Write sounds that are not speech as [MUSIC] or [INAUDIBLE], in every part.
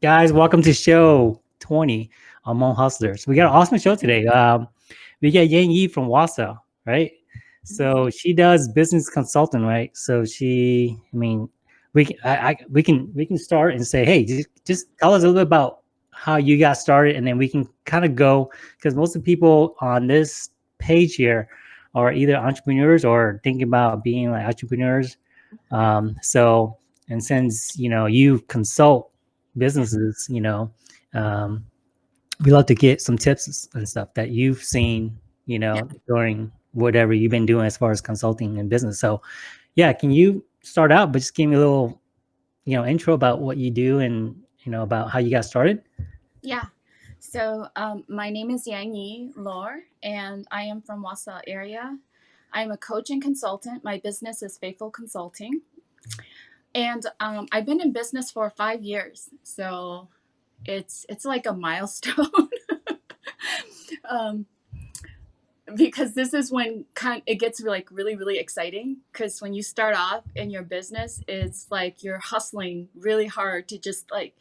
Guys, welcome to show 20 on Hmong Hustlers. We got an awesome show today. Um, we got Yang Yi from Wausau, right? So Mm-hmm. she does business consulting, right? So she, I mean, we can, I, I, we can, we can start and say, hey, just, just tell us a little bit about how you got started, and then we can kind of go because most of the people on this page here are either entrepreneurs or thinking about being like entrepreneurs. Um, so, and since you know you consult businesses, you know, um, we love to get some tips and stuff that you've seen, you know, Yeah. during whatever you've been doing as far as consulting and business. So, yeah, can you start out, but just give me a little, you know, intro about what you do and you know about how you got started? Yeah. So um, my name is Yang Yi Lor, and I am from Wausau area. I'm a coach and consultant. My business is Faithful Consulting, and um, I've been in business for five years. So it's it's like a [LAUGHS] milestone. um, because this is when kind it gets like really really exciting because when you start off in your business it's like you're hustling really hard to just like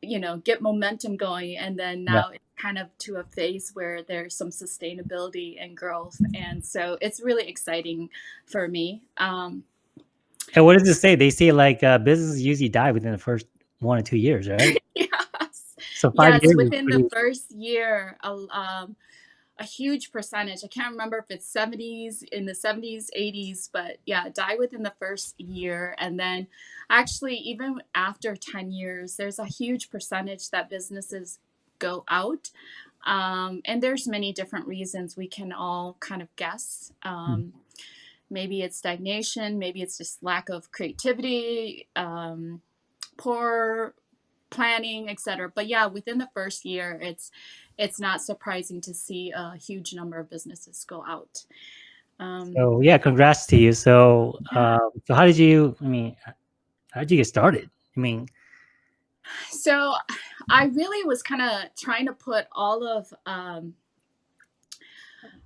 you know get momentum going and then Yeah. now it's kind of to a phase where there's some sustainability and growth and so it's really exciting for me um, And what does it say? They say like uh, businesses usually die within the first one or two years, right? [LAUGHS] yes. So five yes years within the first year a, um, a huge percentage. I can't remember if it's 70s in the 70s 80s but yeah die within the first year. And then actually even after 10 years there's a huge percentage that businesses go out. Um, and there's many different reasons we can all kind of guess. Um, maybe it's stagnation maybe it's just lack of creativity um, poor planning etc but yeah within the first year it's it's not surprising to see a huge number of businesses go out um, So yeah, congrats to you. So yeah. uh, so how did you? I mean, how did you get started? I mean, so i really was kind of trying to put all of um,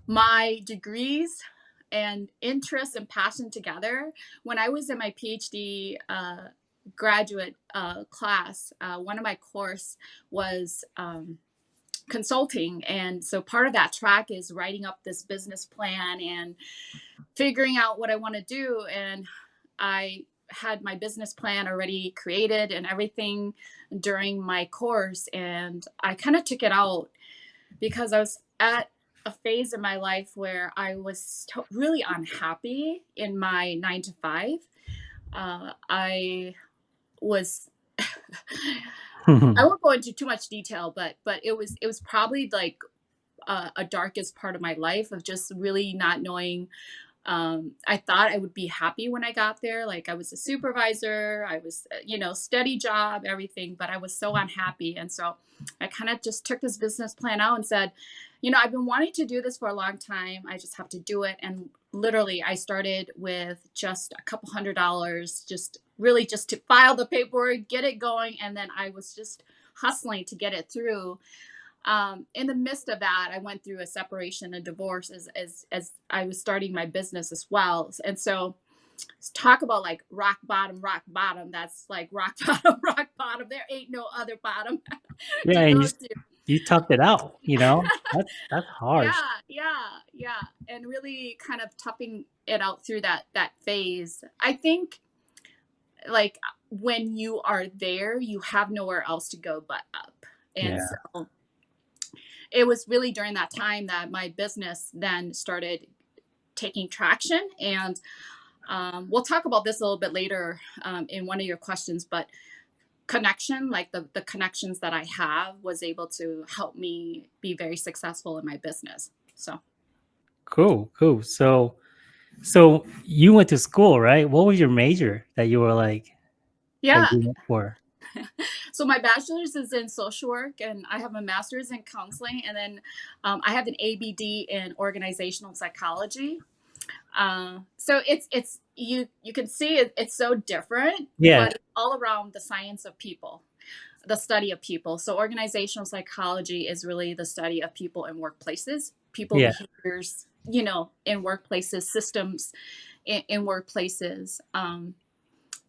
my degrees and interest and passion together. When i was in my phd uh, graduate uh, class uh, one of my course was um, consulting. And so part of that track is writing up this business plan and figuring out what i want to do. And i had my business plan already created and everything during my course and i kind of took it out because i was at a phase in my life where i was really unhappy in my nine to five uh, i was [LAUGHS] I won't go into too much detail, but but it was it was probably like uh, a darkest part of my life of just really not knowing. Um, I thought I would be happy when I got there. Like I was a supervisor, I was uh, you know steady job, everything, but I was so unhappy, and so I kind of just took this business plan out and said, you know, I've been wanting to do this for a long time. I just have to do it, and literally, I started with just a couple hundred dollars, just really just to file the paperwork, get it going, and then I was just hustling to get it through. Um, in the midst of that, I went through a separation, a divorce, as as as I was starting my business as well, and so talk about like rock bottom, rock bottom. That's like rock [LAUGHS] bottom, rock bottom. There ain't no other bottom [LAUGHS] yeah, to and go you to. toughed it out. You know, [LAUGHS] that's that's Yeah, yeah, yeah, and really kind of toughing it out through that that phase. I think like when you are there, you have nowhere else to go but up. And Yeah. so it was really during that time that my business then started taking traction. And um, we'll talk about this a little bit later um, in one of your questions, but connection, like the, the connections that I have, was able to help me be very successful in my business. So, Cool, cool. So so you went to school, right? What was your major that you were like yeah. for? [LAUGHS] So my bachelor's is in social work, and I have a master's in counseling, and then um, I have an ABD in organizational psychology. Uh, so it's it's you you can see it, it's so different, Yeah. but all around the science of people, the study of people. So organizational psychology is really the study of people in workplaces, people Yeah. behaviors, you know, in workplaces, systems in, in workplaces. Um,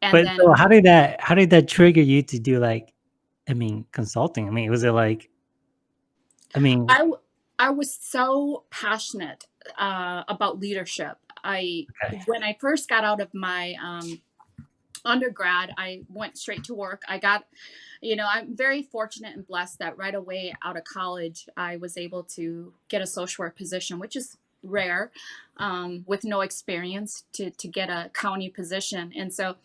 and But then so how did that how did that trigger you to do like I mean, consulting? I mean, was it like I mean I I was so passionate uh, about leadership. I okay. when I first got out of my um, undergrad, I went straight to work. I got, you know, I'm very fortunate and blessed that right away out of college, I was able to get a social work position, which is rare um, with no experience to, to get a county position. And so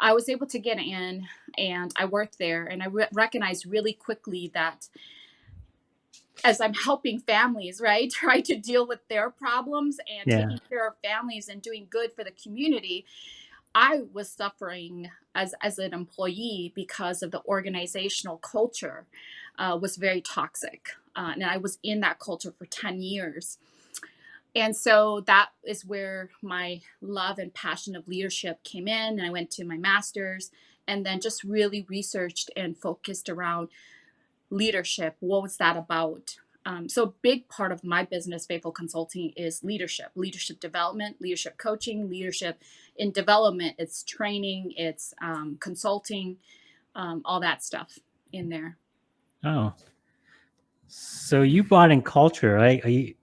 I was able to get in and I worked there and I re- recognized really quickly that as I'm helping families, right, [LAUGHS] try to deal with their problems and Yeah. taking care of families and doing good for the community, I was suffering as as an employee because of the organizational culture uh, was very toxic, uh, and I was in that culture for ten years. And so that is where my love and passion of leadership came in. And I went to my master's and then just really researched and focused around leadership. What was that about? Um, so, a big part of my business, Faithful Consulting, is leadership, leadership development, leadership coaching, leadership in development. It's training, it's um, consulting, um, all that stuff in there. Oh. So you brought in culture, right? Are you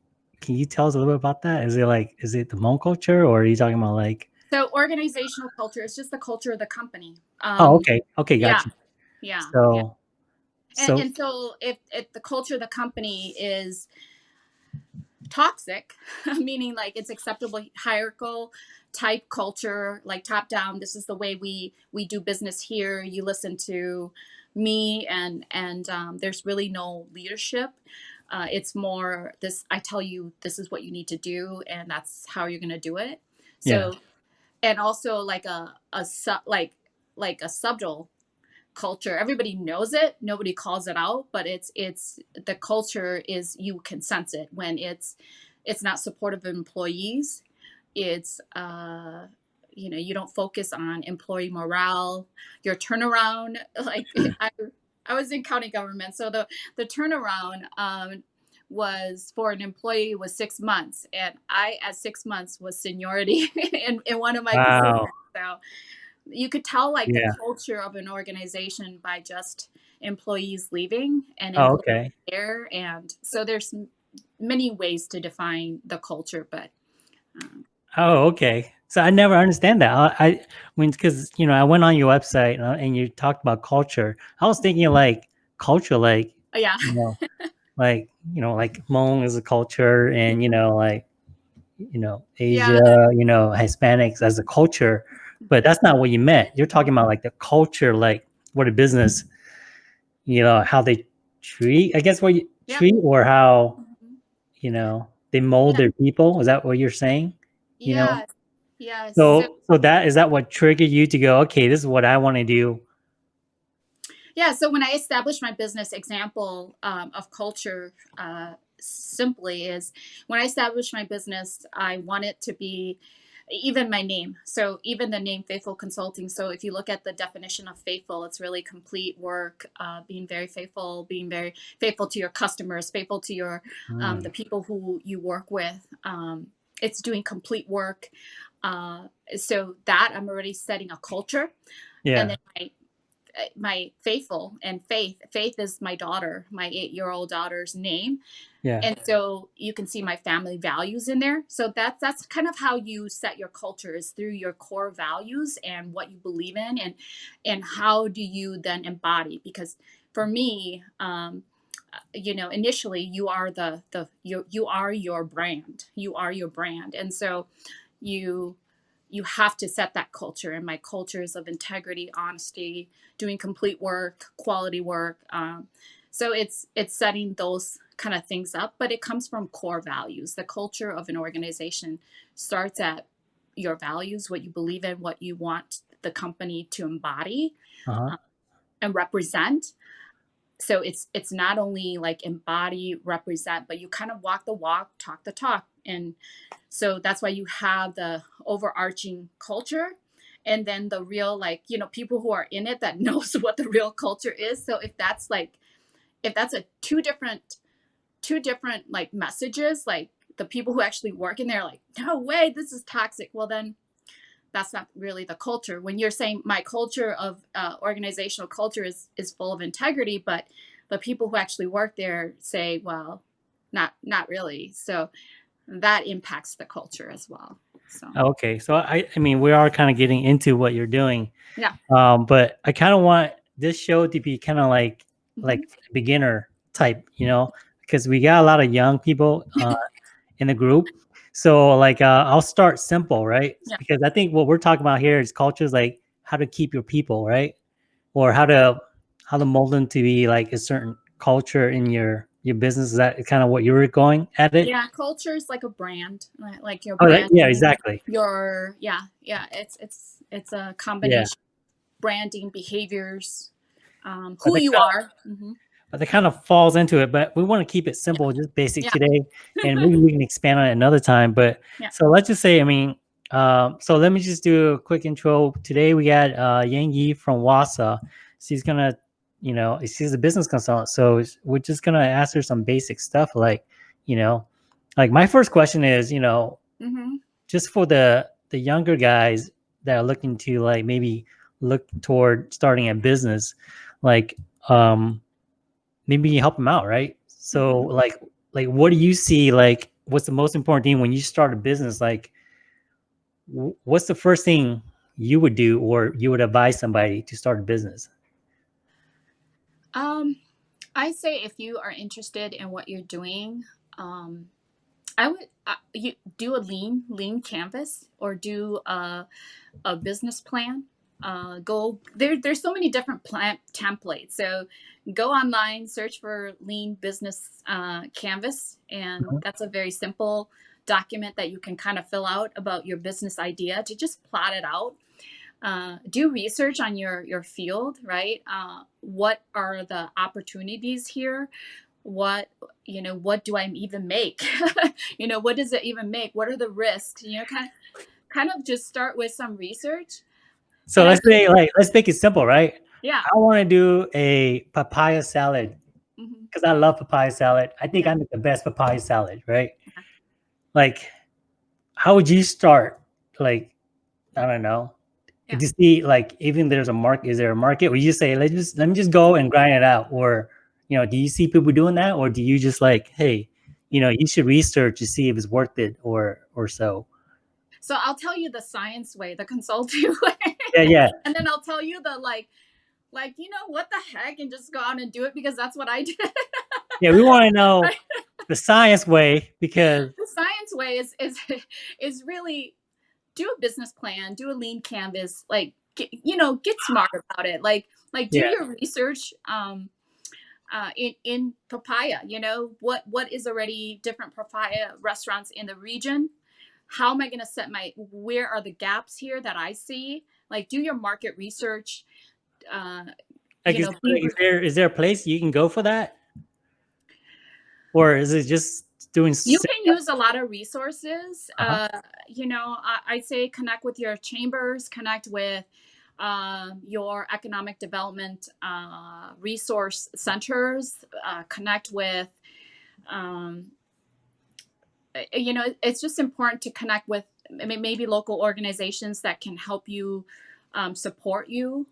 can you tell us a little bit about that? Is it like is it the Hmong culture or are you talking about like So, organizational culture is just the culture of the company. Oh, Um, okay. Okay, gotcha. yeah, yeah. So And, so and so, if, if the culture of the company is toxic, [LAUGHS] meaning like it's acceptable hierarchical type culture, like top down. This is the way we we do business here. You listen to me, and and um, there's really no leadership. Uh, it's more this. I tell you, this is what you need to do, and that's how you're gonna do it. yeah. So, and also like a a sub like like a subtle culture. Everybody knows it. Nobody calls it out but it's it's the culture is you can sense it when it's it's not supportive of employees. It's uh you know you don't focus on employee morale your turnaround. [LAUGHS] Like [LAUGHS] i i was in county government so the the turnaround um was for an employee was six months and i at six months was seniority [LAUGHS] in, in one of my positions. Wow. so you could tell like the culture of an organization by just employees leaving and Oh, okay. there and so there's many ways to define the culture but um, Oh, okay. So I never understand that. I, I when because you know I went on your website uh, and you talked about culture. I was thinking like culture, like oh, yeah you know, [LAUGHS] like you know, like Hmong is a culture, and you know, like you know, yeah Asia, you know, Hispanics as a culture. But that's not what you meant. You're talking about like the culture, like what a business, you know, how they treat. I guess what you yeah treat or how Mhm. you know they mold yeah their people. Is that what you're saying? You know. yeah yeah so So so that is that what triggered you to go, okay, this is what I want to do. Yeah, so when I established my business example um, of culture uh, simply is when I established my business, I want it to be even my name. So even the name Faithful Consulting. So if you look at the definition of faithful, it's really complete work, uh, being very faithful, being very faithful to your customers, faithful to your um, the Mm, people who you work with. Um, it's doing complete work. Uh, so that I'm already setting a culture, and yeah. then my my faithful and faith faith is my daughter my eight year old daughter's name. Yeah. and so you can see my family values in there. So that's that's kind of how you set your culture is through your core values and what you believe in and and how do you then embody? Because for me um uh, you know initially you are the the you you are your brand. You are your brand. And so you you have to set that culture and my cultures of integrity honesty doing complete work quality work um, so it's it's setting those kind of things up but it comes from core values the culture of an organization starts at your values what you believe in what you want the company to embody Uh-huh. uh, and represent so it's it's not only like embody represent but you kind of walk the walk talk the talk and so that's why you have the overarching culture and then the real like you know people who are in it that [LAUGHS] knows what the real culture is so if that's like if that's a two different two different like messages like the people who actually work in there like no way this is toxic well then that's not really the culture. When you're saying my culture of uh, organizational culture is is full of integrity, but the people who actually work there say, well, not not really. So that impacts the culture as well. So Okay, so I I mean we are kind of getting into what you're doing. Yeah. Um, but I kind of want this show to be kind of like mhm. like beginner type, you know, because we got a lot of young people [LAUGHS] uh, in the group. So like uh, I'll start simple, right? Yeah. Because I think what we're talking about here is cultures like how to keep your people, right? Or how to how to mold them to be like a certain culture in your your business. Is that kind of what you were going at it? yeah, culture is like a brand, like, like your Oh, that, yeah, exactly. your yeah, yeah. It's it's it's a combination yeah. branding, behaviors, um, who you of, are. hmm but that kind of falls into it. But we want to keep it simple, just basic Yeah, today, [LAUGHS] and maybe we can expand on it another time. But yeah. so let's just say, I mean, um, so let me just do a quick intro. Today we got uh, Yang Yi from Wausau. She's gonna, you know, she's a business consultant. So we're just gonna ask her some basic stuff, like, you know, like my first question is, you know, hmm just for the the younger guys that are looking to like maybe look toward starting a business like um maybe you help them out right? So hmm like like what do you see like what's the most important thing when you start a business? Like what's the first thing you would do or you would advise somebody to start a business Um, I say if you are interested in what you're doing, um, I would uh, you do a lean lean canvas or do a, a business plan. Uh, go there. There's so many different plan templates. So go online, search for lean business uh, canvas, and Mhm. that's a very simple document that you can kind of fill out about your business idea to just plot it out uh, do research on your your field right? Uh, what are the opportunities here? What you know what do i even make? [LAUGHS] You know what does it even make? What are the risks? You know kind of kind of just start with some research. So and let's say like let's make it simple right? Yeah. I want to do a papaya salad hmm because i love papaya salad. I think yeah. I make the best papaya salad right? Like how would you start? Like i don't know yeah. to see like even there's a market is there a market where you just say let's just let me just go and grind it out or you know do you see people doing that or do you just like hey you know you should research to see if it's worth it or or so? So i'll tell you the science way the consulting [LAUGHS] way. Yeah yeah. And then i'll tell you the like like you know what the heck and just go out and do it because that's what i [LAUGHS] did. Yeah we want to know [LAUGHS] the science way because the science way is is is really do a business plan, do a lean canvas, like get, you know, get smart about it. Like like do yeah your research um uh in in papaya, you know, what what is already different papaya restaurants in the region? How am I going to set my where are the gaps here that I see? Like do your market research, uh like you is, know, like, is there is there a place you can go for that or is it just doing you can use a lot of resources uh-huh. uh, you know I, I say connect with your chambers connect with um, your economic development uh, resource centers uh, connect with um, uh, you know it's just important to connect with maybe local organizations that can help you um, support you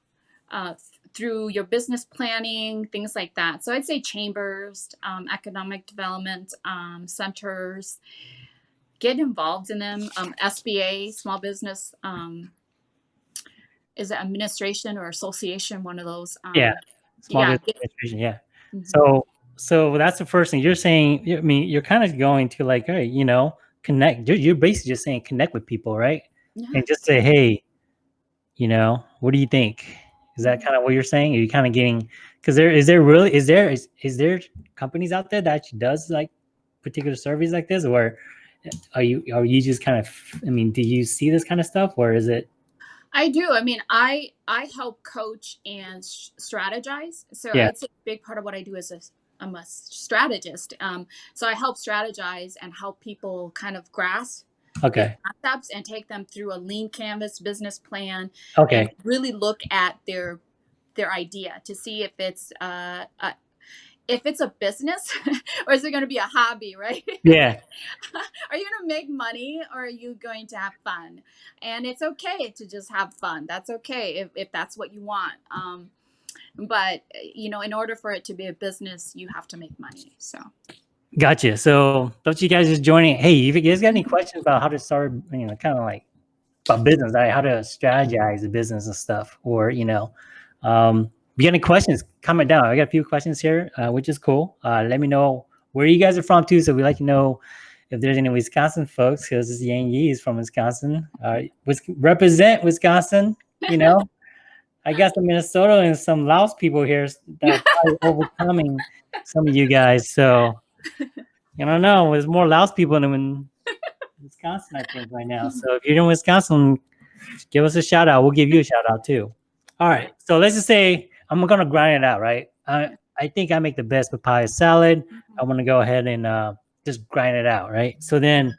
uh, through your business planning things like that so i'd say chambers um, economic development um, centers get involved in them um, sba small business um, is it administration or association one of those yeah um, small yeah business administration yeah mhm. So so that's the first thing you're saying. I mean, you're kind of going to like, hey, you know, connect. You're, you're basically just saying connect with people, right? yeah And just say, hey, you know, what do you think? Is that kind of what you're saying? Are you kind of getting? Because there is there really is there is, is there companies out there that actually does like particular surveys like this, or are you are you just kind of? I mean, do you see this kind of stuff, or is it? I do. I mean, I I help coach and strategize. So Yeah. I'd a big part of what I do as a, I'm a strategist. Um, so I help strategize and help people kind of grasp Okay. concepts and take them through a lean canvas business plan Okay. really look at their their idea to see if it's uh, uh if it's a business [LAUGHS] or is it going to be a hobby, right? Yeah. [LAUGHS] are you going to make money or are you going to have fun? And it's okay to just have fun. That's okay if, if that's what you want. Um, but you know, in order for it to be a business, you have to make money. So. Gotcha. So don't you guys just joining? Hey, if you guys got any questions about how to start, you know, kind of like about business, like how to strategize the business and stuff, or you know, um, if you got any questions, comment down. I got a few questions here, uh, which is cool. Uh, let me know where you guys are from too, so we like to know if there's any Wisconsin folks, because this Yang Yi is from Wisconsin. Uh, represent Wisconsin, you know. [LAUGHS] I got some Minnesota and some Laos people here that are [LAUGHS] overcoming some of you guys. So [LAUGHS] I don't know. There's more Laos people in Wisconsin, I think, right now. So if you're in Wisconsin, give us a shout out. We'll give you a shout out too. All right. So let's just say I'm gonna grind it out, right? I I think I make the best papaya salad. I want to go ahead and uh, just grind it out, right? So then,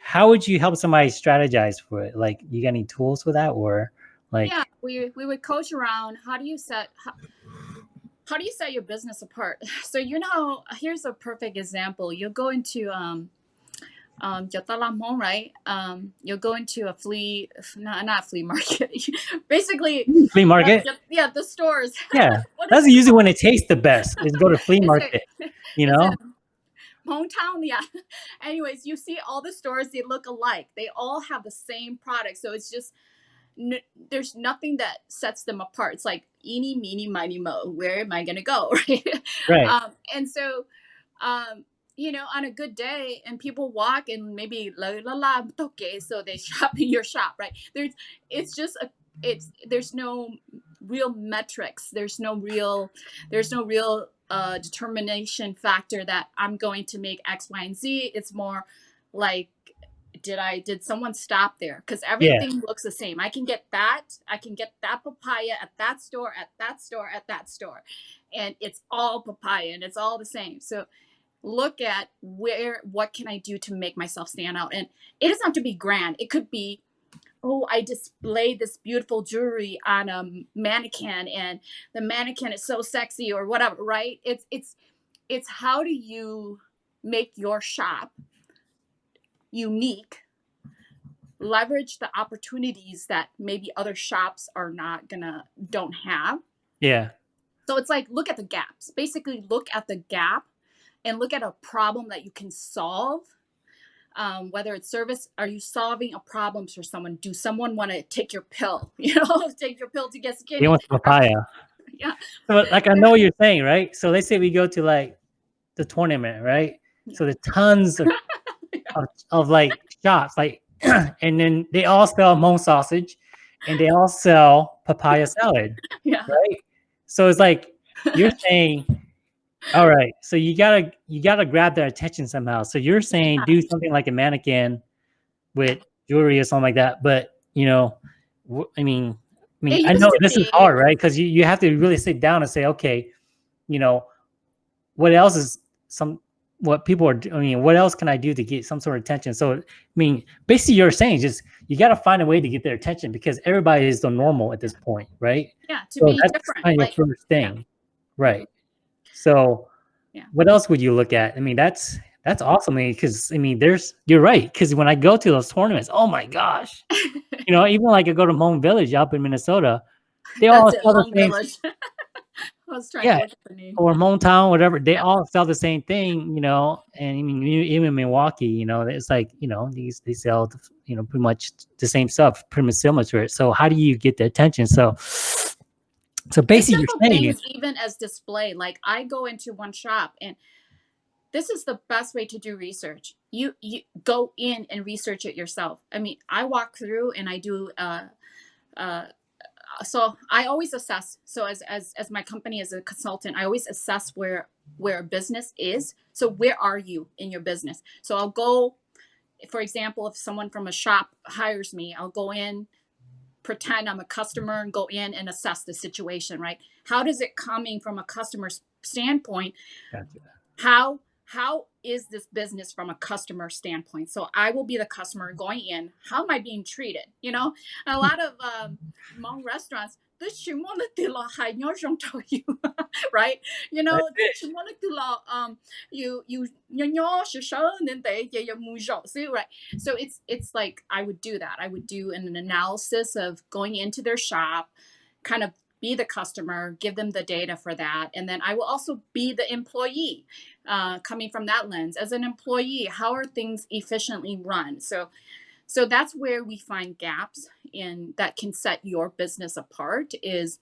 how would you help somebody strategize for it? Like, you got any tools for that, or like? Yeah, we we would coach around. How do you set? How, how do you set your business apart? [LAUGHS] So you know, here's a perfect example. You go into um, um, right? Um, you'll go into a flea, not, not flea market, [LAUGHS] basically flea market. Uh, yeah, the stores. [LAUGHS] Yeah, that's usually when it tastes the best. Is go to flea market. You know. Hometown, yeah. Anyways, you see all the stores; they look alike. They all have the same product, so it's just n- there's nothing that sets them apart. It's like eeny, meeny, miny, mo. Where am I gonna go, [LAUGHS] right? Right. Um, and so, um, you know, on a good day, and people walk and maybe la la la okay, so they [LAUGHS] shop in your shop, right? There's, it's just a, it's there's no real metrics. There's no real, there's no real uh, determination factor that I'm going to make X, Y, and Z. It's more like did I did someone stop there? Because everything yeah. looks the same. I can get that. I can get that papaya at that store, at that store, at that store, and it's all papaya and it's all the same. So look at where what can I do to make myself stand out, and it doesn't have to be grand. It could be oh, I displayed this beautiful jewelry on a mannequin and the mannequin is so sexy or whatever, right? It's it's it's how do you make your shop unique leverage the opportunities that maybe other shops are not gonna don't have. Yeah. So it's like look at the gaps. Basically look at the gap and look at a problem that you can solve. Um, whether it's service are you solving a problem for someone? Do someone want to take your pill [LAUGHS] you know take your pill to get skinny? They want papaya. [LAUGHS] Yeah. So like i know what you're saying right? So let's say we go to like the tournament right? Yeah. so the tons of [LAUGHS] of, of like shops, like, [CLEARS THROAT] and then they all sell Hmong sausage, and they all sell papaya salad. [LAUGHS] Yeah. Right. So it's like you're [LAUGHS] saying, all right. So you gotta you gotta grab their attention somehow. So you're saying do something like a mannequin with jewelry or something like that. But you know, I mean, I mean, I know this be. is hard, right? Because you you have to really sit down and say, okay, you know, what else is some what people are I mean, what else can I do to get some sort of attention? So, I mean, basically you're saying just, you got to find a way to get their attention because everybody is the normal at this point, right? Yeah. To so be that's different. Kind of like, first thing. Yeah. Right. So yeah. what else would you look at? I mean, that's, that's awesome. Because I, mean, there's, you're right. Cause when I go to those tournaments, oh my gosh, [LAUGHS] you know, even like I go to Hmong Village up in Minnesota, they all sell the same, [LAUGHS] [LAUGHS] was trying yeah, to the name. Or Hometown, whatever. They all sell the same thing, you know. And I mean, even Milwaukee, you know, it's like, you know, these they sell, you know, pretty much the same stuff, pretty much similar to it. So how do you get the attention? So, so basically, you're saying even as display. Like I go into one shop and this is the best way to do research. You you go in and research it yourself. I mean, I walk through and I do uh, uh, so I always assess. So as, as, as my company as a consultant, I always assess where, where a business is. So where are you in your business? So I'll go, for example, if someone from a shop hires me, I'll go in, pretend I'm a customer and go in and assess the situation, right? How does it coming from a customer's standpoint? Gotcha. How how is this business from a customer standpoint? So I will be the customer going in. How am I being treated? You know, a lot of um, Hmong restaurants, this [LAUGHS] you, [LAUGHS] right? You know, um, you you right? So it's it's like I would do that. I would do an analysis of going into their shop, kind of be the customer, give them the data for that. And then I will also be the employee uh, coming from that lens. As an employee, how are things efficiently run? So, so that's where we find gaps in that can set your business apart is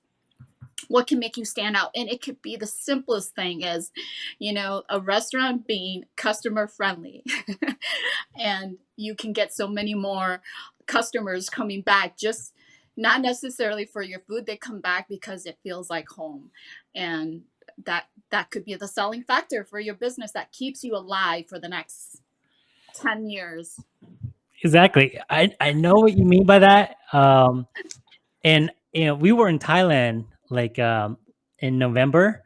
what can make you stand out and it could be the simplest thing as you know a restaurant being customer friendly [LAUGHS] and you can get so many more customers coming back just not necessarily for your food they come back because it feels like home and that that could be the selling factor for your business that keeps you alive for the next 10 years. Exactly. I i know what you mean by that um and you know we were in thailand like um in november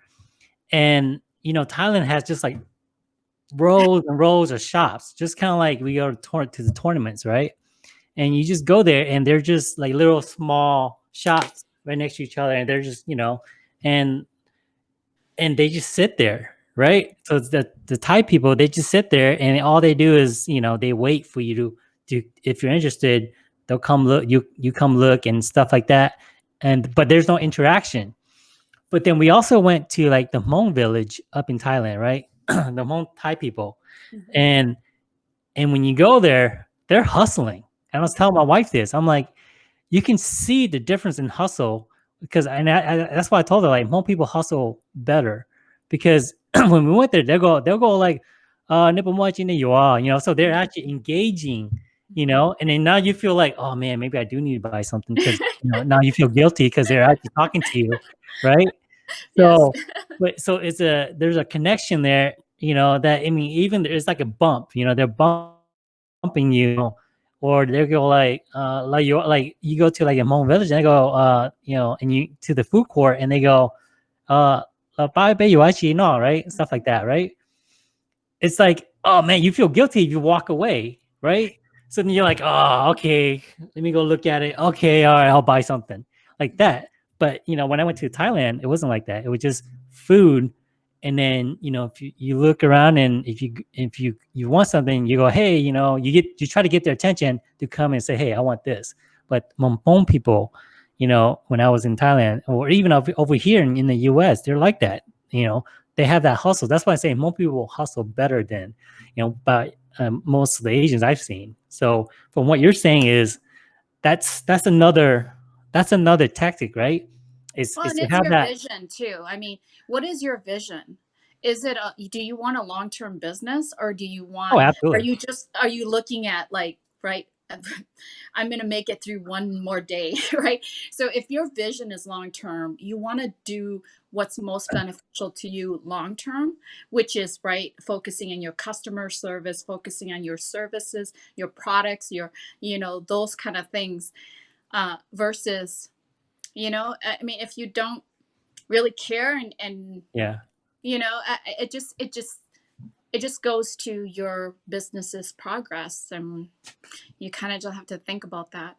and you know thailand has just like rows and rows of shops just kind of like we go to, to the tournaments right? And you just go there and they're just like little small shops right next to each other and they're just you know and and they just sit there right? So the the thai people they just sit there and all they do is you know they wait for you to to if you're interested they'll come look you you come look and stuff like that. And but there's no interaction. But then we also went to like the Hmong village up in Thailand right? [CLEARS THROAT] The Hmong Thai people. Mm-hmm. and and when you go there they're hustling. I was telling my wife this. I'm like, you can see the difference in hustle because, and I, I, that's why I told her like more people hustle better because [CLEARS THROAT] when we went there, they'll go, they'll go like, uh, you are, you know, so they're actually engaging, you know, and then now you feel like, oh man, maybe I do need to buy something [LAUGHS] because you know, now you feel guilty because they're actually talking to you, right? [LAUGHS] So, yes. but so it's a there's a connection there, you know, that I mean, even there's like a bump, you know, they're bumping you or they go like uh like you like you go to like a Hmong village and they go uh you know and you to the food court and they go uh buy you actually know right? Stuff like that right? It's like oh man you feel guilty if you walk away right? So then you're like oh okay let me go look at it. Okay all right I'll buy something like that. But you know when I went to Thailand it wasn't like that. It was just food and then you know if you, you look around and if you if you you want something you go hey you know you get you try to get their attention to come and say hey i want this. But Hmong people you know when i was in thailand or even over, here in, in the us they're like that you know they have that hustle. That's why i say Hmong people hustle better than you know by um, most of the asians i've seen. So from what you're saying is that's that's another that's another tactic right it's, well, it's, it's your that... vision too. I mean, what is your vision? Is it a, do you want a long term business or do you want? Oh, absolutely. Are you just are you looking at like right? [LAUGHS] I'm going to make it through one more day, [LAUGHS] right? So if your vision is long term, you want to do what's most beneficial to you long term, which is right focusing on your customer service, focusing on your services, your products, your you know those kind of things, uh, versus you know i mean if you don't really care and and yeah. you know it just it just it just goes to your business's progress and you kind of just have to think about that.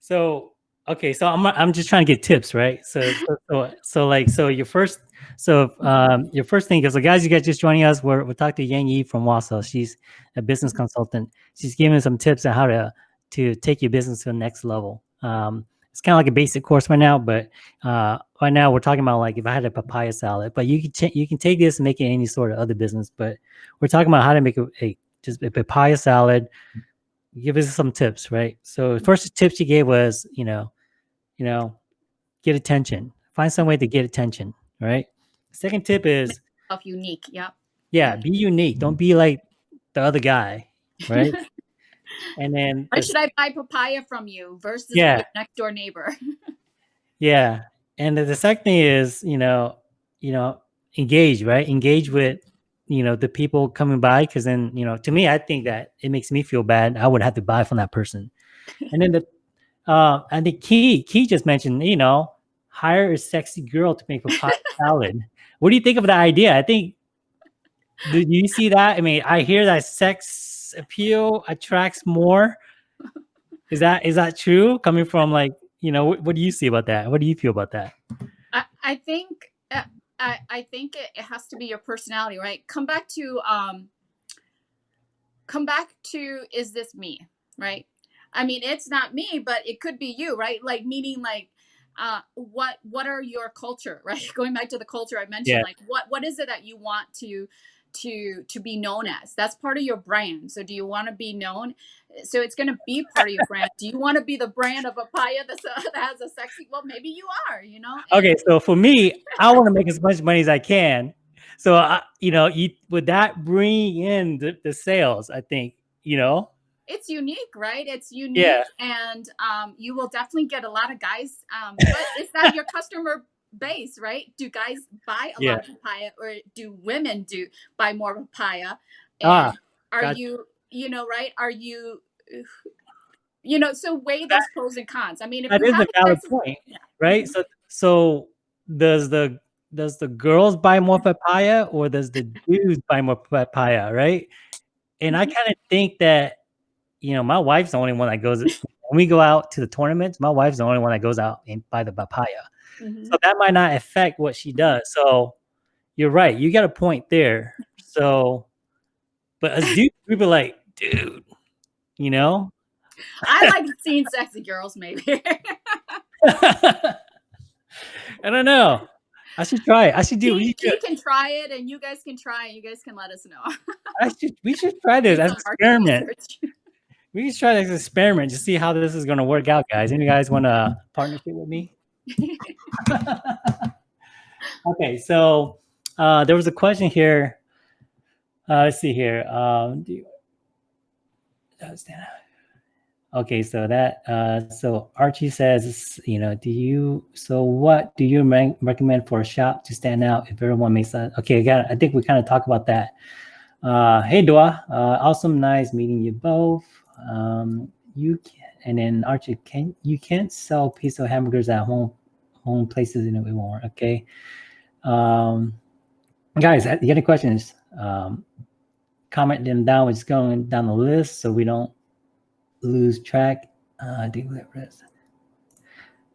So okay so i'm, I'm just trying to get tips right? So so, so, so like so your first so um your first thing is so guys you guys just joining us we're, we're talking to yang yi from Wausau. She's a business consultant. She's giving some tips on how to to take your business to the next level. Um it's kind of like a basic course right now, but uh, right now we're talking about like if I had a papaya salad, but you can you can take this and make it any sort of other business. But we're talking about how to make a, a just a papaya salad. Give us some tips, right? So first tip she gave was you know, you know, get attention. Find some way to get attention, right? Second tip is of unique. Yeah. Yeah, be unique. Don't be like the other guy, right? [LAUGHS] and then why should I buy papaya from you versus yeah. next door neighbor? [LAUGHS] yeah, and the second thing is you know you know engage right engage with you know the people coming by because then you know to me I think that it makes me feel bad I would have to buy from that person, and then the [LAUGHS] uh and the key key just mentioned you know hire a sexy girl to make a pot [LAUGHS] salad. What do you think of the idea? I think Do you see that? I mean, I hear that sex appeal attracts more. Is that is that true? Coming from like, you know, what, what do you see about that? What do you feel about that? I, I think uh, I, I think it, it has to be your personality, right? Come back to um come back to is this me, right? I mean, it's not me, but it could be you, right? Like meaning like uh what what are your culture, [LAUGHS] right? Going back to the culture I mentioned, Yeah. like what what is it that you want to to to be known as? That's part of your brand. So do you want to be known? So it's going to be part of your brand. Do you want to be the brand of papaya that's a, [LAUGHS] that has a sexy? Well, maybe you are, you know. Okay, so for me, I want to make as much money as I can. So I, you know, you would that bring in the, the sales? I think you know. it's unique, right? It's unique, Yeah, and um, you will definitely get a lot of guys. Um, but is that your customer base, right? Do guys buy a yeah. lot of papaya, or do women do buy more papaya? Ah, are got you, you know, right? Are you, you know? So weigh those pros and cons. I mean, if that you is have a a valid point, yeah, right? mhm. So so does the does the girls buy more papaya or does the dudes buy more papaya, right? And I Mhm. kind of think that you know my wife's the only one that goes when we go out to the tournaments. My wife's the only one that goes out and buy the papaya. Mhm. So that might not affect what she does. So you're right. You got a point there. So, but as dudes, we be like, dude, you know. I like seeing sexy girls, maybe. [LAUGHS] I don't know. I should try it. I should do. We should. can try it, and you guys can try it. You guys can let us know. [LAUGHS] I should. We should try this as an experiment. We should try this experiment to see how this is going to work out, guys. Any guys want a partnership with me? [LAUGHS] okay, so uh, there was a question here. Uh, let's see here. Um, do you. Okay, so that uh, so Archie says, you know, do you so what do you re- recommend for a shop to stand out if everyone makes that? Okay, got. I think we kind of talked about that. Uh, hey Dua, uh, awesome, nice meeting you both. Um, you can, and then Archie, can you can't sell pizza hamburgers at home home places won't. Okay, um, guys, got any questions? Um, comment them down. We're just going down the list so we don't lose track. Uh.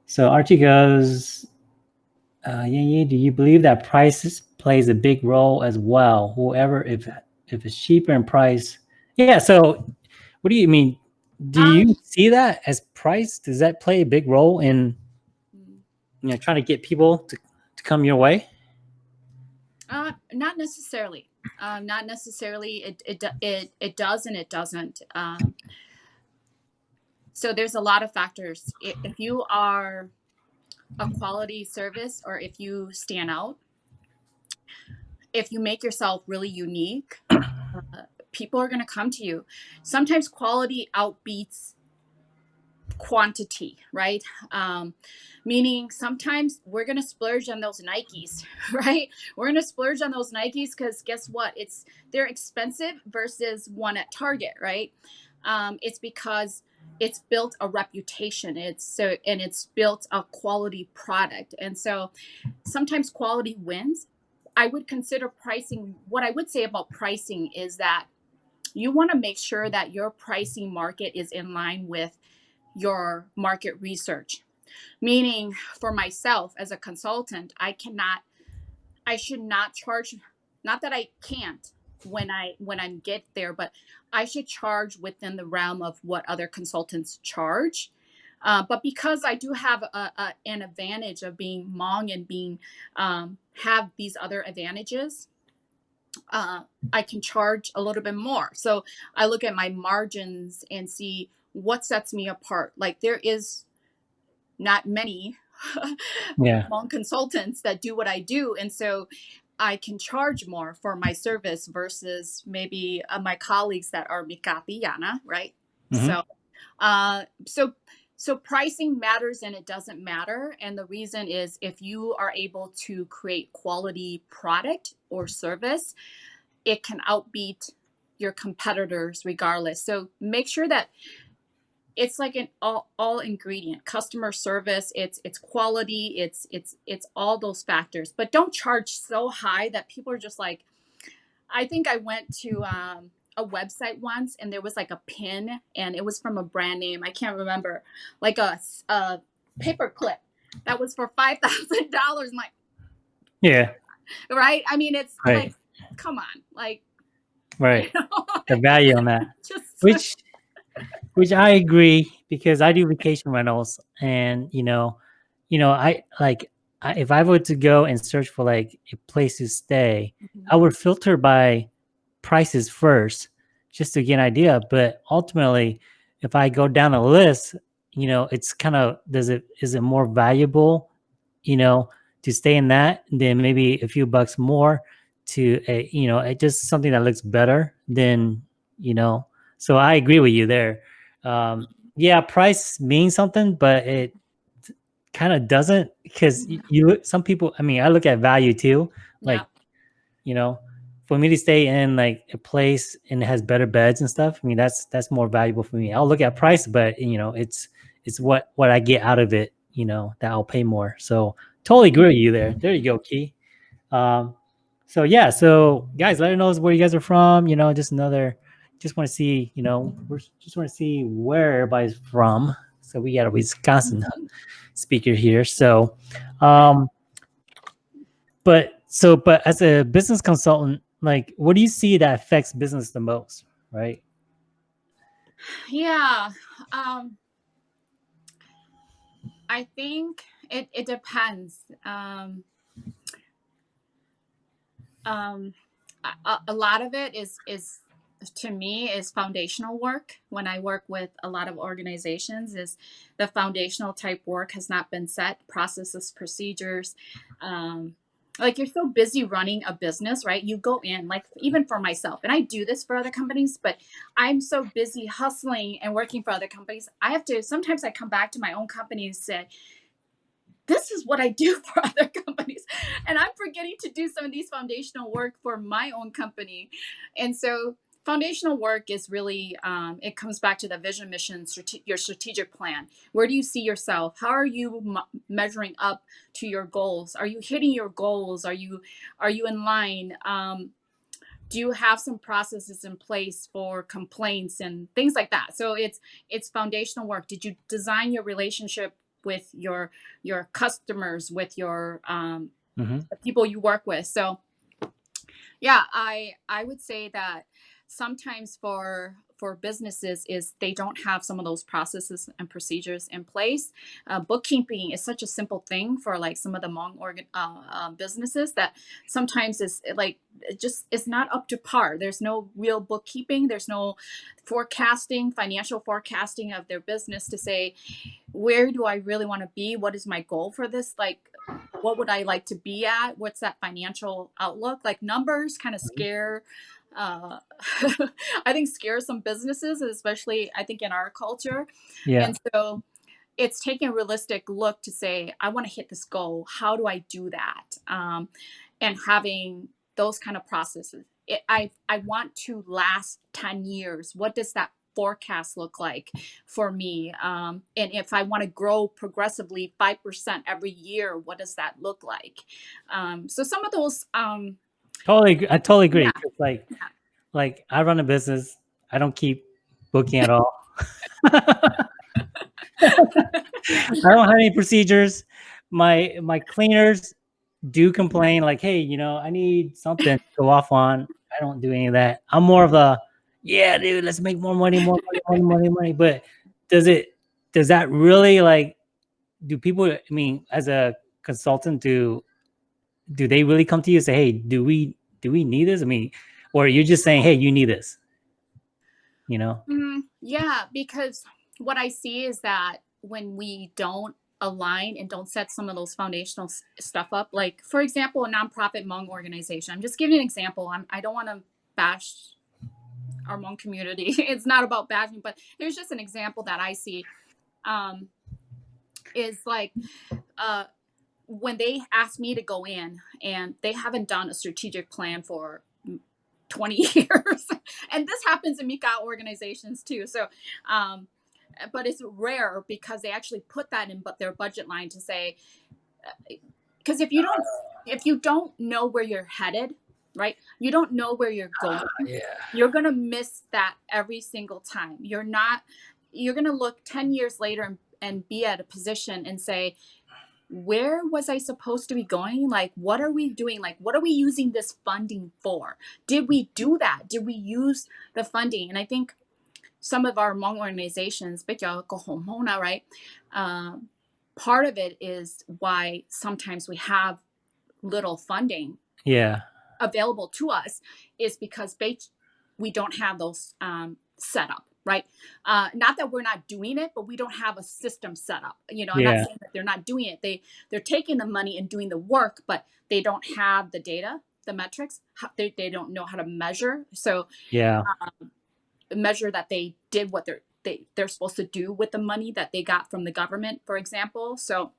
So Archie goes, uh, yeah. Do you believe that prices plays a big role as well? Whoever, if if it's cheaper in price, yeah. So, what do you mean? Do Um, you see that as price? Does that play a big role in you know trying to get people to, to come your way? Uh, not necessarily. Um, not necessarily. It it it it does and it doesn't. Um, so there's a lot of factors. If you are a quality service or if you stand out, if you make yourself really unique, uh, people are going to come to you. Sometimes quality outbeats quantity, right? Um, meaning sometimes we're going to splurge on those Nikes, [LAUGHS] right? We're going to splurge on those Nikes because guess what? It's they're expensive versus one at Target, right? Um, it's because it's built a reputation. It's so and it's built a quality product, and so sometimes quality wins. I would consider pricing. What I would say about pricing is that you want to make sure that your pricing market is in line with your market research. Meaning, for myself as a consultant, I cannot, I should not charge. Not that I can't when I when I get there, but I should charge within the realm of what other consultants charge. Uh, but because I do have a, a, an advantage of being Hmong and being um, have these other advantages, uh, I can charge a little bit more. So I look at my margins and see what sets me apart. Like there is not many [LAUGHS] Yeah. Hmong consultants that do what I do, and so I can charge more for my service versus maybe uh, my colleagues that are Mikati Yana, right? Mhm. So, uh, so so pricing matters and it doesn't matter. And the reason is if you are able to create quality product or service it can outbeat your competitors regardless. So make sure that it's like an all, all ingredient customer service it's it's quality it's it's it's all those factors. But don't charge so high that people are just like I think I went to um, a website once and there was like a pin and it was from a brand name. I can't remember, like a, a paper clip that was for $5,000. like, yeah. Right. I mean, it's Right. like, come on, like, [LAUGHS] Right. you know, The value on that. [LAUGHS] just, which which I agree because I do vacation rentals and you know you know I like I, if I were to go and search for like a place to stay mm-hmm. I would filter by prices first just to get an idea but ultimately if I go down a list you know it's kind of does it is it more valuable you know to stay in that than maybe a few bucks more to a you know it just something that looks better than you know so I agree with you there. Um, yeah, price means something, but it kind of doesn't because you. Some people, I mean, I look at value too. Like, yeah. you know, for me to stay in like a place and it has better beds and stuff. I mean, that's that's more valuable for me. I'll look at price, but you know, it's it's what what I get out of it. You know, that I'll pay more. So totally agree with you there. There you go, Key. Um, so yeah, so guys, let us know where you guys are from. You know, just another just want to see, you know, we're just want to see where everybody's from. So we got a Wisconsin speaker here. So, um, but so, but as a business consultant, like, what do you see that affects business the most, right? Yeah. Um, I think it, it depends. Um, um, a, a lot of it is, is to me is foundational work when i work with a lot of organizations is the foundational type work has not been set processes procedures um, like you're so busy running a business right you go in like even for myself and i do this for other companies but i'm so busy hustling and working for other companies i have to sometimes i come back to my own company and say this is what I do [LAUGHS] for other companies. And I'm forgetting to do some of these foundational work for my own company. And so foundational work is really um, it comes back to the vision mission strate- your strategic plan. Where do you see yourself? How are you m- measuring up to your goals? Are you hitting your goals? Are you are you in line? Um, do you have some processes in place for complaints and things like that? So it's it's foundational work. Did you design your relationship with your your customers with your um, Mhm. the people you work with? So yeah i i would say that sometimes for for businesses is they don't have some of those processes and procedures in place. Uh, bookkeeping is such a simple thing for like some of the Hmong organ uh, uh, businesses that sometimes is like it just it's not up to par. There's no real bookkeeping. There's no forecasting, financial forecasting of their business to say where do I really want to be? What is my goal for this? Like what would I like to be at? What's that financial outlook? Like numbers kind of scare uh, [LAUGHS] I think scares some businesses, especially I think in our culture. Yeah. And so it's taking a realistic look to say, I want to hit this goal. How do I do that? Um, and having those kind of processes. It, I I want to last ten years. What does that forecast look like for me? Um, and if I want to grow progressively five percent every year, what does that look like? Um, so some of those. Um, Totally, I totally agree. Yeah. Like, Yeah. like I run a business. I don't keep booking at [LAUGHS] all. [LAUGHS] I don't have any procedures. My my cleaners do complain, like, hey, you know, I need something to go off on. I don't do any of that. I'm more of a, yeah, dude, let's make more money, more money, money, money, money. But does it does that really like do people I mean, as a consultant, do do they really come to you and say, hey, do we do we need this? I mean, or you're just saying, hey, you need this. You know? Mm, yeah, because what I see is that when we don't align and don't set some of those foundational stuff up, like for example, a nonprofit Hmong organization. I'm just giving an example. I'm, I don't want to bash our Hmong community. [LAUGHS] it's not about bashing, but there's just an example that I see. Um, is like uh, when they ask me to go in and they haven't done a strategic plan for 20 [LAUGHS] years and this happens in mika organizations too so um, but it's rare because they actually put that in but their budget line to say because if you don't if you don't know where you're headed right? You don't know where you're going. yeah. You're going to miss that every single time. You're not, you're going to look 10 years later and, and be at a position and say, where was I supposed to be going? Like, what are we doing? Like, what are we using this funding for? Did we do that? Did we use the funding? And I think some of our Hmong organizations, right? Um, part of it is why sometimes we have little funding Yeah. available to us is because we don't have those um, set up right uh, not that we're not doing it but we don't have a system set up you know i'm Yeah. not saying that they're not doing it they they're taking the money and doing the work but they don't have the data the metrics they, they don't know how to measure so Yeah. measure that they did what they're they, they're supposed to do with the money that they got from the government for example so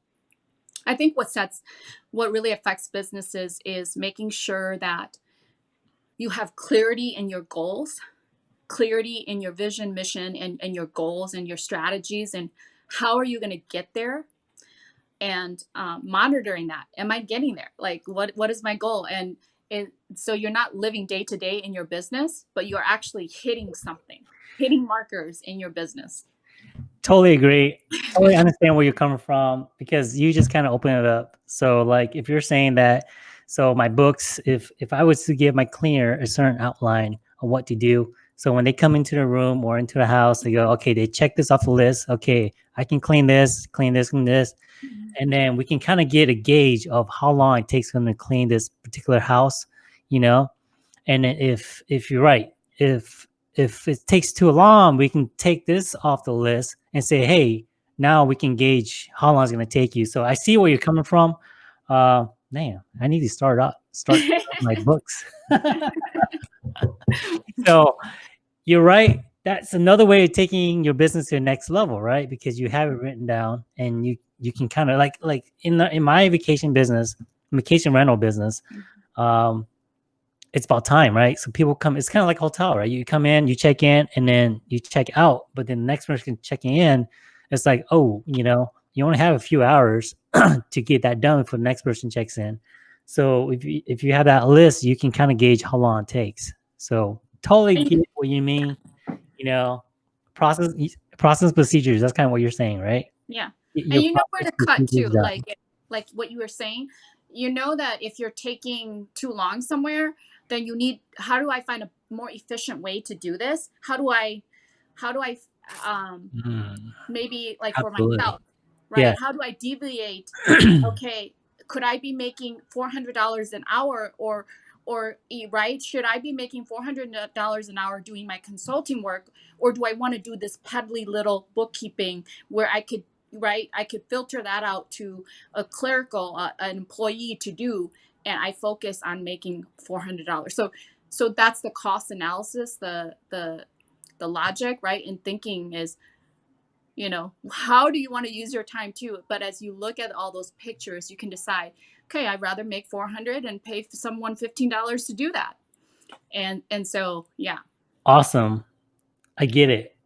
i think what sets what really affects businesses is making sure that you have clarity in your goals clarity in your vision mission and, and your goals and your strategies and how are you going to get there? And um, monitoring that. Am i getting there? Like what what is my goal? And it, so you're not living day to day in your business but you're actually hitting something hitting markers in your business. Totally agree. Totally understand where you're coming from because you just kind of open it up. So like if you're saying that, so my books, if if I was to give my cleaner a certain outline of what to do, so when they come into the room or into the house, they go, okay, they check this off the list. Okay, I can clean this, clean this, clean this, and then we can kind of get a gauge of how long it takes them to clean this particular house, you know. And if if you're right, if if it takes too long, we can take this off the list and say, hey, now we can gauge how long it's going to take you. So I see where you're coming from. Uh, man, I need to start up, start [LAUGHS] my books. [LAUGHS] so you're right. That's another way of taking your business to the next level, right? Because you have it written down and you you can kind of like like in the in my vacation business, vacation rental business, um, it's about time, right? So people come, it's kind of like hotel, right? You come in, you check in, and then you check out, but then the next person checking in, it's like, oh, you know, you only have a few hours [CLEARS THROAT] to get that done before the next person checks in. So if you if you have that list, you can kind of gauge how long it takes. So totally get what you mean. You know, process process procedures. That's kind of what you're saying, right? yeah Get and you know where to cut too like like what you were saying you know that if you're taking too long somewhere then you need how do i find a more efficient way to do this how do i how do i um Mm, maybe like for myself right Yeah. how do i deviate [CLEARS THROAT] okay could i be making $400 an hour or or right? Should i be making $400 an hour doing my consulting work? Or do i want to do this peddly little bookkeeping where i could right? I could filter that out to a clerical uh, an employee to do and i focus on making $400 so so that's the cost analysis the the the logic right? In thinking is you know how do you want to use your time too but as you look at all those pictures you can decide okay i'd rather make 400 and pay someone $15 to do that and and so yeah awesome. I get it.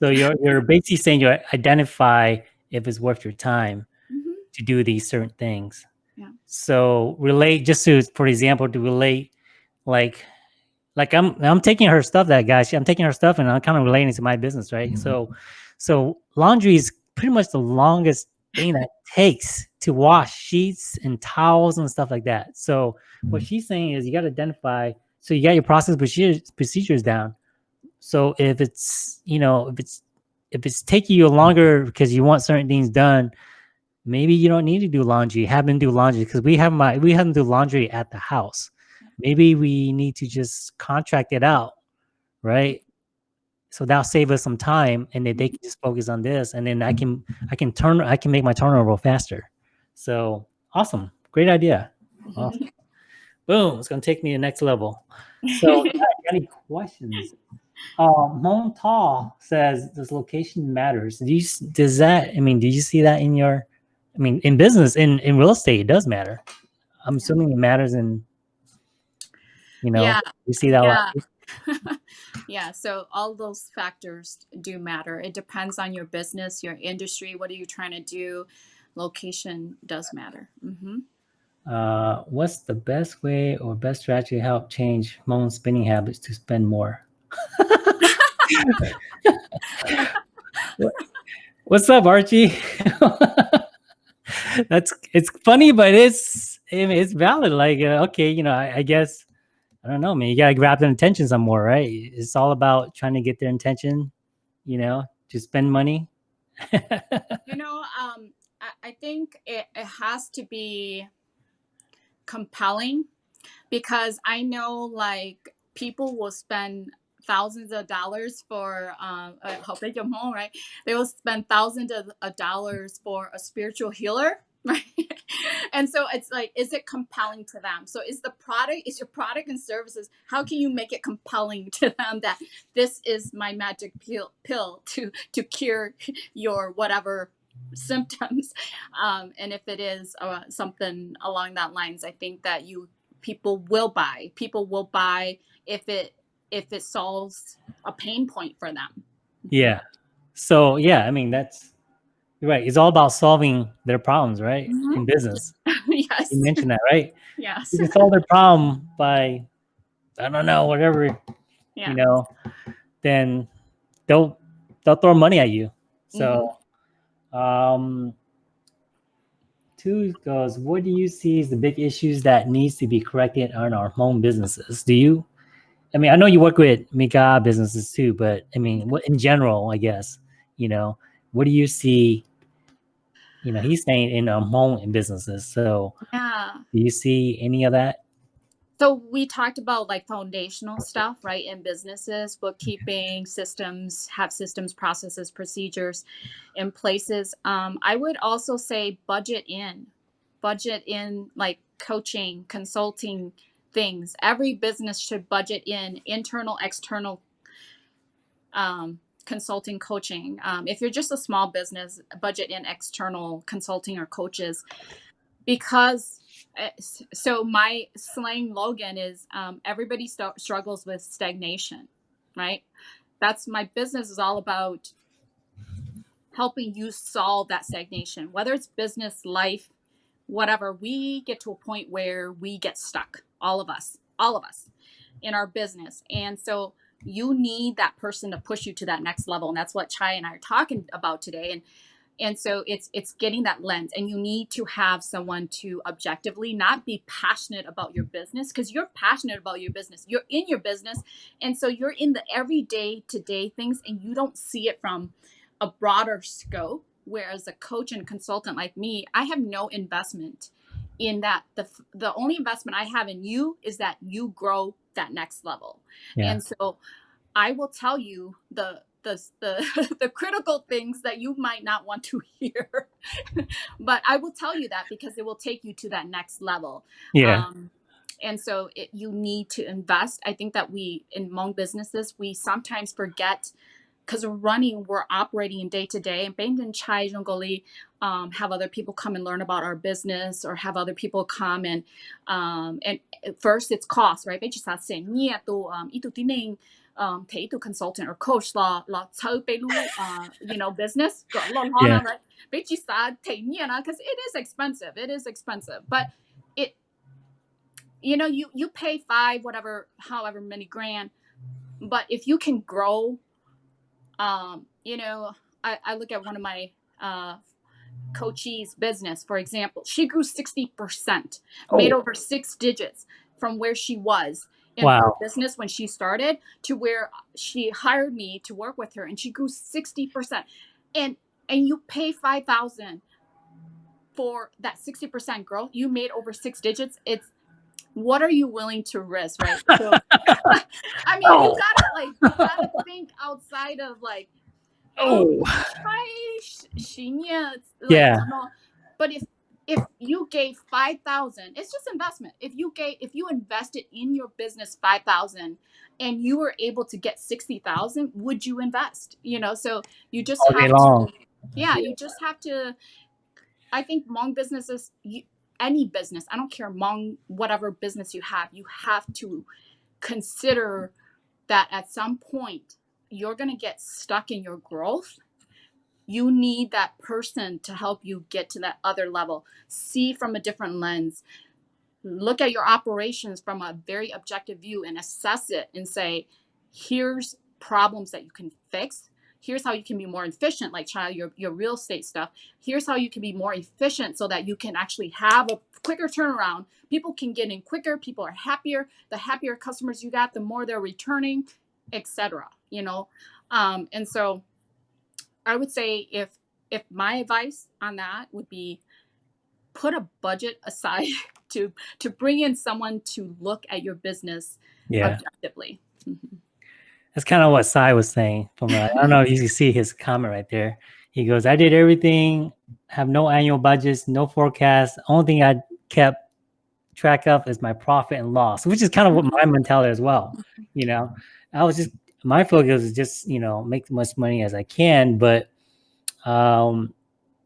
So you're you're basically saying you identify if it's worth your time Mhm. to do these certain things. Yeah. So relate just to for example to relate like like I'm I'm taking her stuff that guy she, I'm taking her stuff and I'm kind of relating to my business right so so laundry is pretty much the longest thing that takes to wash sheets and towels and stuff like that. So what mm-hmm. she's saying is you got to identify so you got your process procedures procedures down. So if it's you know if it's if it's taking you longer because you want certain things done maybe you don't need to do laundry. Have them do laundry because we have my we have them do laundry at the house. Maybe we need to just contract it out right so that'll save us some time and then they can just focus on this and then i can i can turn i can make my turnover faster. So awesome. Great idea. Awesome. [LAUGHS] boom it's going to take me to the next level. So [LAUGHS] any questions? Um Mon says does location matters? Do you does that i mean do you see that in your i mean in business in in real estate it does matter. I'm assuming it matters in you know yeah. you see that a lot. [LAUGHS] yeah so all those factors do matter it depends on your business your industry what are you trying to do location does matter hmm Uh, what's the best way or best strategy to help change Hmong spending habits to spend more? [LAUGHS] What's up, Archie? [LAUGHS] That's it's funny, but it's it's valid. Like, uh, okay, you know, I, I guess I don't know, man. You gotta grab their attention some more, right? It's all about trying to get their attention. You know, to spend money. you know um I, I think it, it has to be compelling because i know like people will spend thousands of dollars for um uh, right they will spend thousands of, of dollars for a spiritual healer [LAUGHS] right? And so it's like is it compelling to them? So is the product is your product and services how can you make it compelling to them that this is my magic pill pill to to cure your whatever symptoms? [LAUGHS] Um, and if it is uh, something along that lines i think that you people will buy people will buy if it if it solves a pain point for them. Yeah. So yeah, I mean that's right. It's all about solving their problems, right? Mhm. In business. [LAUGHS] yes You mentioned that, right? yes You can solve their problem by I don't know, whatever, yeah you know, then they'll they'll throw money at you. So um two goes, what do you see as the big issues that needs to be corrected on our Hmong businesses? Do you I mean, I know you work with Mika businesses too, but I mean, what in general, I guess, you know, what do you see? You know, he's staying in um, home in businesses. So, yeah do you see any of that? So we talked about like foundational stuff, right? In businesses, bookkeeping systems, have systems, processes, procedures in places. Um, I would also say budget in, budget in like coaching, consulting things. Every business should budget in internal, external um, consulting, coaching. Um, if you're just a small business, budget in external consulting or coaches because uh, so my slang logan is um, everybody st- struggles with stagnation right? That's my business is all about helping you solve that stagnation whether it's business life whatever. We get to a point where we get stuck all of us all of us in our business. And so you need that person to push you to that next level and that's what chai and i are talking about today and and so it's it's getting that lens and you need to have someone to objectively not be passionate about your business because you're passionate about your business. You're in your business and so you're in the everyday to day things and you don't see it from a broader scope whereas a coach and consultant like me i have no investment in that the the only investment i have in you is that you grow that next level Yeah. and so I will tell you the the the, [LAUGHS] the critical things that you might not want to [LAUGHS] hear, but I will tell you that because it will take you to that next level. Yeah. Um, and so it, you need to invest. I think that we in Hmong businesses we sometimes forget because running, we're operating in day to day. And Bang and Chai Zhongoli um, have other people come and learn about our business, or have other people come and um, and first it's cost, right? Bây giờ sa sẽ nhẹ tu um, itu tining um, thấy tu consultant or coach là là chơi bê lu uh, you know business gọi lo lo Yeah. right? Bây giờ sa thấy nhẹ na because it is expensive. It is expensive, but it you know you you pay five whatever however many grand but if you can grow um you know i, I look at one of my uh coachee's business for example. She grew 60% made Oh. over six digits from where she was in her business when she started to where she hired me to work with her and she grew 60% and and you pay 5000 for that 60% growth you made over six digits it's what are you willing to risk right [LAUGHS] so [LAUGHS] i mean Oh. you gotta like you gotta [LAUGHS] think outside of like Oh. oh. try shinya Yeah. but if if you gave 5000 it's just investment if you gave if you invested in your business 5000 and you were able to get 60000 would you invest you know so you just All have to yeah you just have to i think Hmong businesses you, any business i don't care Hmong whatever business you have you have to consider that at some point you're going to get stuck in your growth. You need that person to help you get to that other level. See from a different lens. Look at your operations from a very objective view and assess it and say, here's problems that you can fix. Here's how you can be more efficient, like Chai, your, your real estate stuff. Here's how you can be more efficient so that you can actually have a quicker turnaround. People can get in quicker, people are happier. The happier customers you got, the more they're returning, etc. You know, um, and so I would say if if my advice on that would be put a budget aside [LAUGHS] to to bring in someone to look at your business Yeah. objectively. Mhm. That's kind of what Sai was saying. From uh, I don't know if you can see his comment right there. He goes, "I did everything, have no annual budgets, no forecast. Only thing I kept track of is my profit and loss, which is kind of what my mentality as well. You know, I was just my focus is just you know make as much money as I can, but um,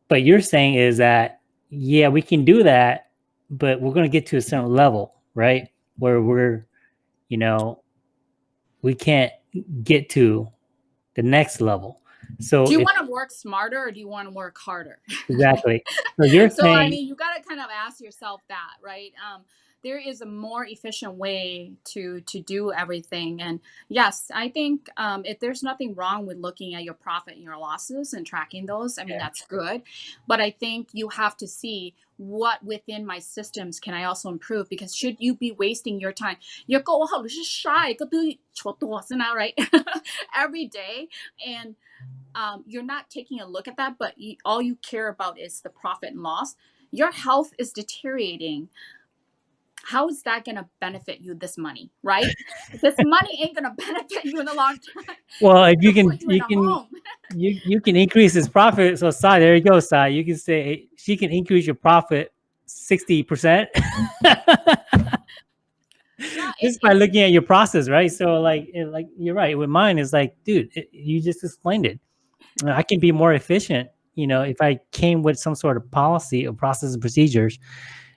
but you're saying is that yeah, we can do that, but we're going to get to a certain level, right? Where we're, you know, we can't get to the next level. So Do you want to work smarter or do you want to work harder? exactly. So [LAUGHS] you're so saying I mean, you got to kind of ask yourself that, right? Um, there is a more efficient way to to do everything. And yes i think um, if there's nothing wrong with looking at your profit and your losses and tracking those i mean yeah. that's good. But i think you have to see what within my systems can i also improve? Because should you be wasting your time? you go shy right? [LAUGHS] Every day. And um, you're not taking a look at that but you, all you care about is the profit and loss. Your health is deteriorating. How is that going to benefit you this money, right? this [LAUGHS] money ain't going to benefit you in the long term. well, if you can you you can you you can increase his profit. So Sai, there you go, Sai. You can say she can increase your profit sixty percent. [LAUGHS] Yeah, just by looking at your process, right? So like, it- like you're right. With mine, is like, dude, it, you just explained it. I can be more efficient, you know, if I came with some sort of policy or process and procedures,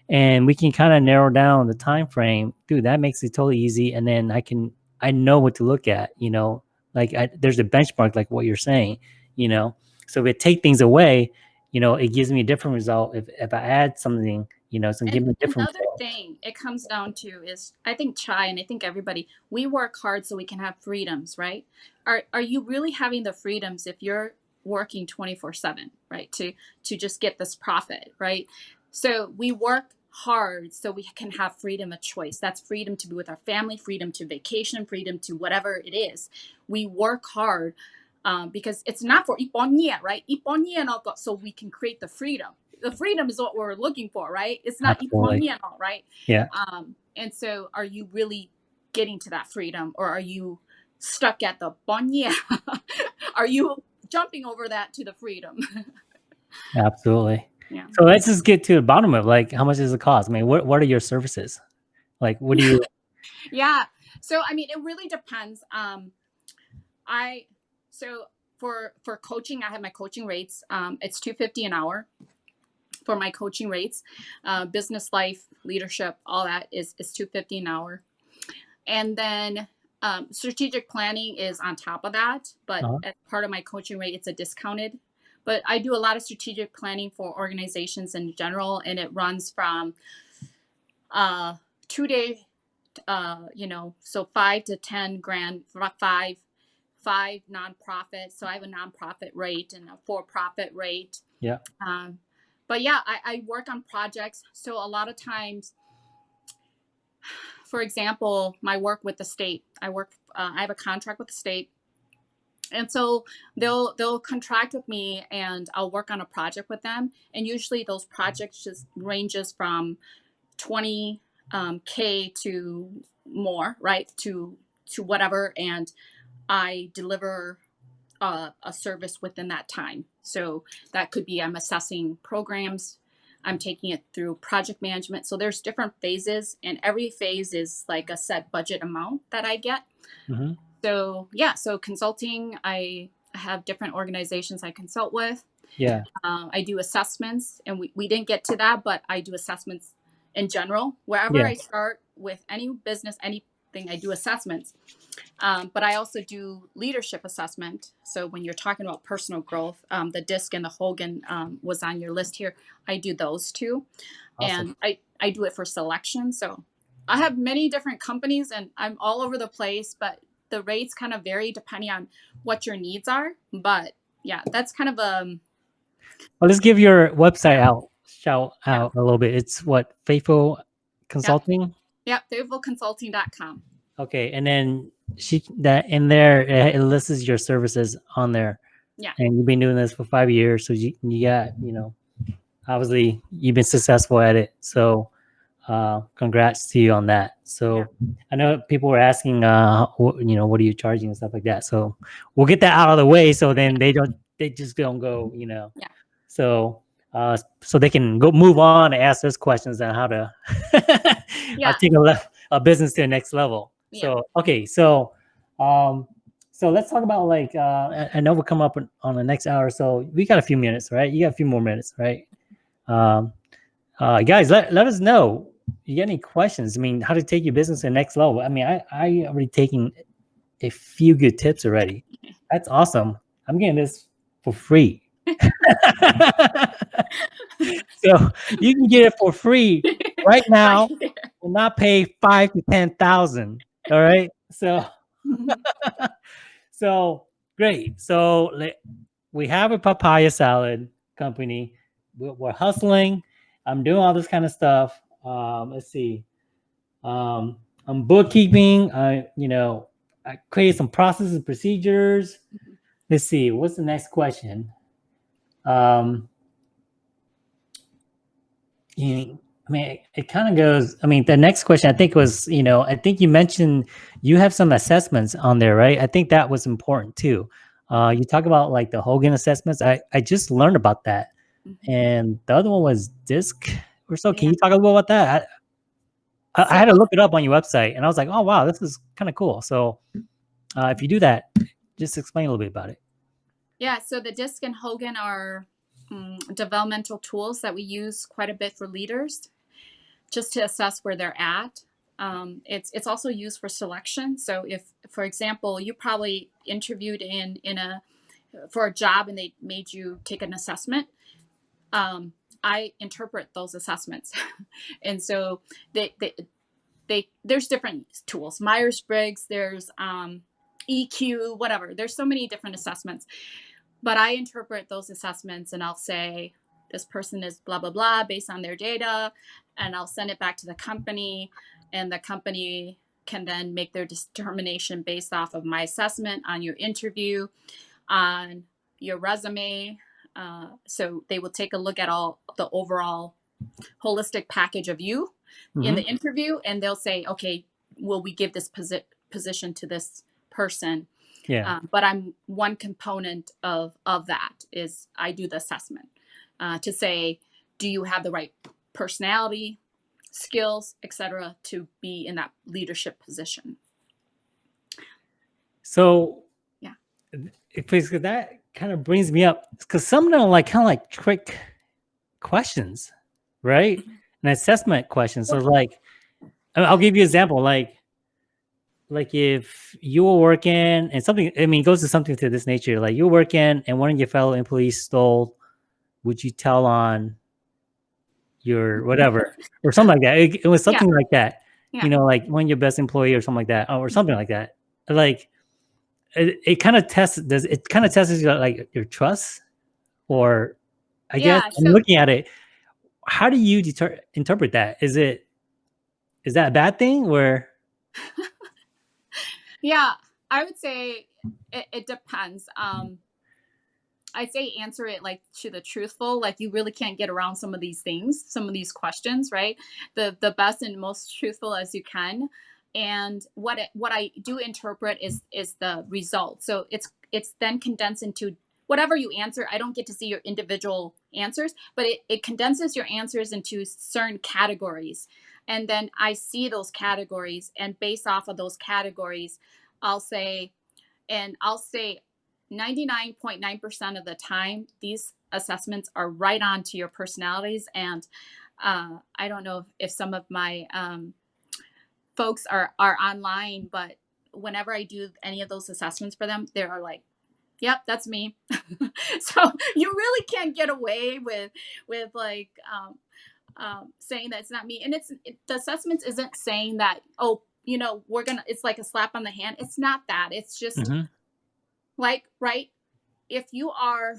and we can kind of narrow down the time frame. Dude, that makes it totally easy. And then I can, I know what to look at. You know, like I, there's a benchmark, like what you're saying. You know, so if it take things away, you know, it gives me a different result. If if I add something, you know, it's gonna give me a different. Another result. thing it comes down to is I think Chai and I think everybody we work hard so we can have freedoms, right? Are are you really having the freedoms if you're working 24/7, right? To to just get this profit, right? So we work hard so we can have freedom of choice. That's freedom to be with our family, freedom to vacation, freedom to whatever it is. We work hard um, because it's not for iponya, right? Ko- so we can create the freedom. The freedom is what we're looking for, right? It's not no, right? Yeah. Um, and so, are you really getting to that freedom, or are you stuck at the ponya? [LAUGHS] are you jumping over that to the freedom? [LAUGHS] Absolutely. Yeah. So let's just get to the bottom of like how much does it cost? I mean, what what are your services? Like, what do you? [LAUGHS] yeah so i mean it really depends um i so for for coaching i have my coaching rates um it's 250 an hour for my coaching rates uh, business life leadership all that is is 250 an hour and then um, strategic planning is on top of that but Uh-huh. as part of my coaching rate it's a discounted but i do a lot of strategic planning for organizations in general and it runs from uh two day uh, you know, so five to ten grand, f- five, five nonprofits. So I have a nonprofit rate and a for-profit rate. Yeah. Um, but yeah, I, I work on projects. So a lot of times, for example, my work with the state, I work, uh, I have a contract with the state. And so they'll they'll contract with me, and I'll work on a project with them. And usually those projects just ranges from twenty um, k to more right? To to whatever. And i deliver uh, a service within that time. So that could be i'm assessing programs. I'm taking it through project management. So there's different phases. And every phase is like a set budget amount that i get. Mhm. So yeah so consulting i have different organizations i consult with Yeah. um, I do assessments, and we, we didn't get to that, but I do assessments in general. Wherever Yeah. I start with any business, anything, I do assessments. Um, but I also do leadership assessment. So when you're talking about personal growth, um, the DISC and the Hogan um, was on your list here. I do those too. Awesome. And I, I do it for selection. So I have many different companies and I'm all over the place, but the rates kind of vary depending on what your needs are. But yeah, that's kind of um well let's give your website out shout out a little bit. It's what Faithful Consulting? Yep, faithfulconsulting.com. Okay, and then she that in there it lists your services on there. Yeah. And you've been doing this for five years, so you you got you know, obviously you've been successful at it. So, uh, congrats to you on that. So yeah. I know people were asking, uh, you know, what are you charging and stuff like that. So we'll get that out of the way, so then they don't they just don't go, you know. Yeah. So uh, so they can go move on and ask those questions on how to [LAUGHS] yeah. take a, a business to the next level. Yeah. So okay, so um, so let's talk about like uh, I know we'll come up on the next hour, so we got a few minutes, right? You got a few more minutes, right? Um, uh, guys, let let us know. You got any questions? I mean, how to take your business to the next level? I mean, I I already taking a few good tips already. That's awesome. I'm getting this for free. [LAUGHS] so you can get it for free right [LAUGHS] now and not pay five to ten thousand. All right. So [LAUGHS] so great. So we have a papaya salad company. We're hustling. I'm doing all this kind of stuff. Um, let's see. Um, I'm bookkeeping. I, you know, I created some processes and procedures. Let's see. What's the next question? Um, you, I mean, it, it kind of goes. I mean, the next question I think was, you know, I think you mentioned you have some assessments on there, right? I think that was important too. Uh, you talk about like the Hogan assessments. I I just learned about that, mm-hmm. and the other one was DISC or so. Yeah. Can you talk a little about that? I, I, had to look it up on your website, and I was like, oh wow, this is kind of cool. So, uh, if you do that, just explain a little bit about it. Yeah, so the DISC and Hogan are um, developmental tools that we use quite a bit for leaders just to assess where they're at. Um, it's it's also used for selection. So if, for example, you probably interviewed in in a for a job and they made you take an assessment, um, I interpret those assessments, [LAUGHS] and so they, they they there's different tools. Myers Briggs, there's um, EQ, whatever. There's so many different assessments, but I interpret those assessments and I'll say, this person is blah, blah, blah based on their data. And I'll send it back to the company and the company can then make their determination based off of my assessment on your interview, on your resume. Uh, so they will take a look at all the overall holistic package of you mm-hmm. in the interview and they'll say, okay, will we give this posi- position to this person? Yeah. Um, but I'm one component of of that is I do the assessment uh, to say, do you have the right personality, skills, etc., to be in that leadership position. So yeah, because that kind of brings me up because some of them are like kind of like trick questions, right? Mm-hmm. An assessment question. So like, I'll give you an example. Like like if you were working and something, I mean, it goes to something to this nature, like you're working and one of your fellow employees stole, would you tell on your whatever or something like that? It, it was something yeah. like that, yeah. you know, like one of your best employee or something like that, or something like that. Like it, it kind of tests, does it kind of tests your, like your trust or I yeah, guess so, I'm looking at it. How do you deter- interpret that? Is it, is that a bad thing or? [LAUGHS] Yeah, I would say it, it depends. Um, I'd say answer it like to the truthful. Like you really can't get around some of these things, some of these questions, right? The the best and most truthful as you can. And what it, what I do interpret is is the result. So it's it's then condensed into whatever you answer. I don't get to see your individual answers, but it, it condenses your answers into certain categories. And then I see those categories, and based off of those categories, I'll say, and I'll say 99.9% of the time, these assessments are right on to your personalities. And uh, I don't know if, if some of my um, folks are, are online, but whenever I do any of those assessments for them, they are like, yep, that's me. [LAUGHS] so you really can't get away with, with like, um, um, saying that it's not me. And it's it, the assessments isn't saying that oh you know we're gonna it's like a slap on the hand. It's not that. It's just hmm like right if you are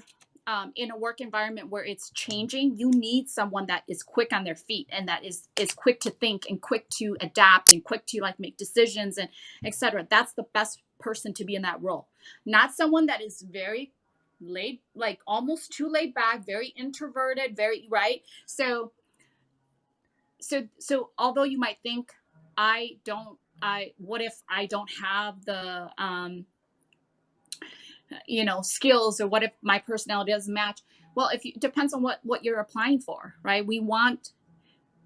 um, in a work environment where it's changing you need someone that is quick on their feet and that is is quick to think and quick to adapt and quick to like make decisions and etc that's the best person to be in that role. Not someone that is very laid like almost too laid back very introverted very right? So so so although you might think i don't i what if i don't have the um you know skills or what if my personality doesn't match. Well if you depends on what what you're applying for right? We want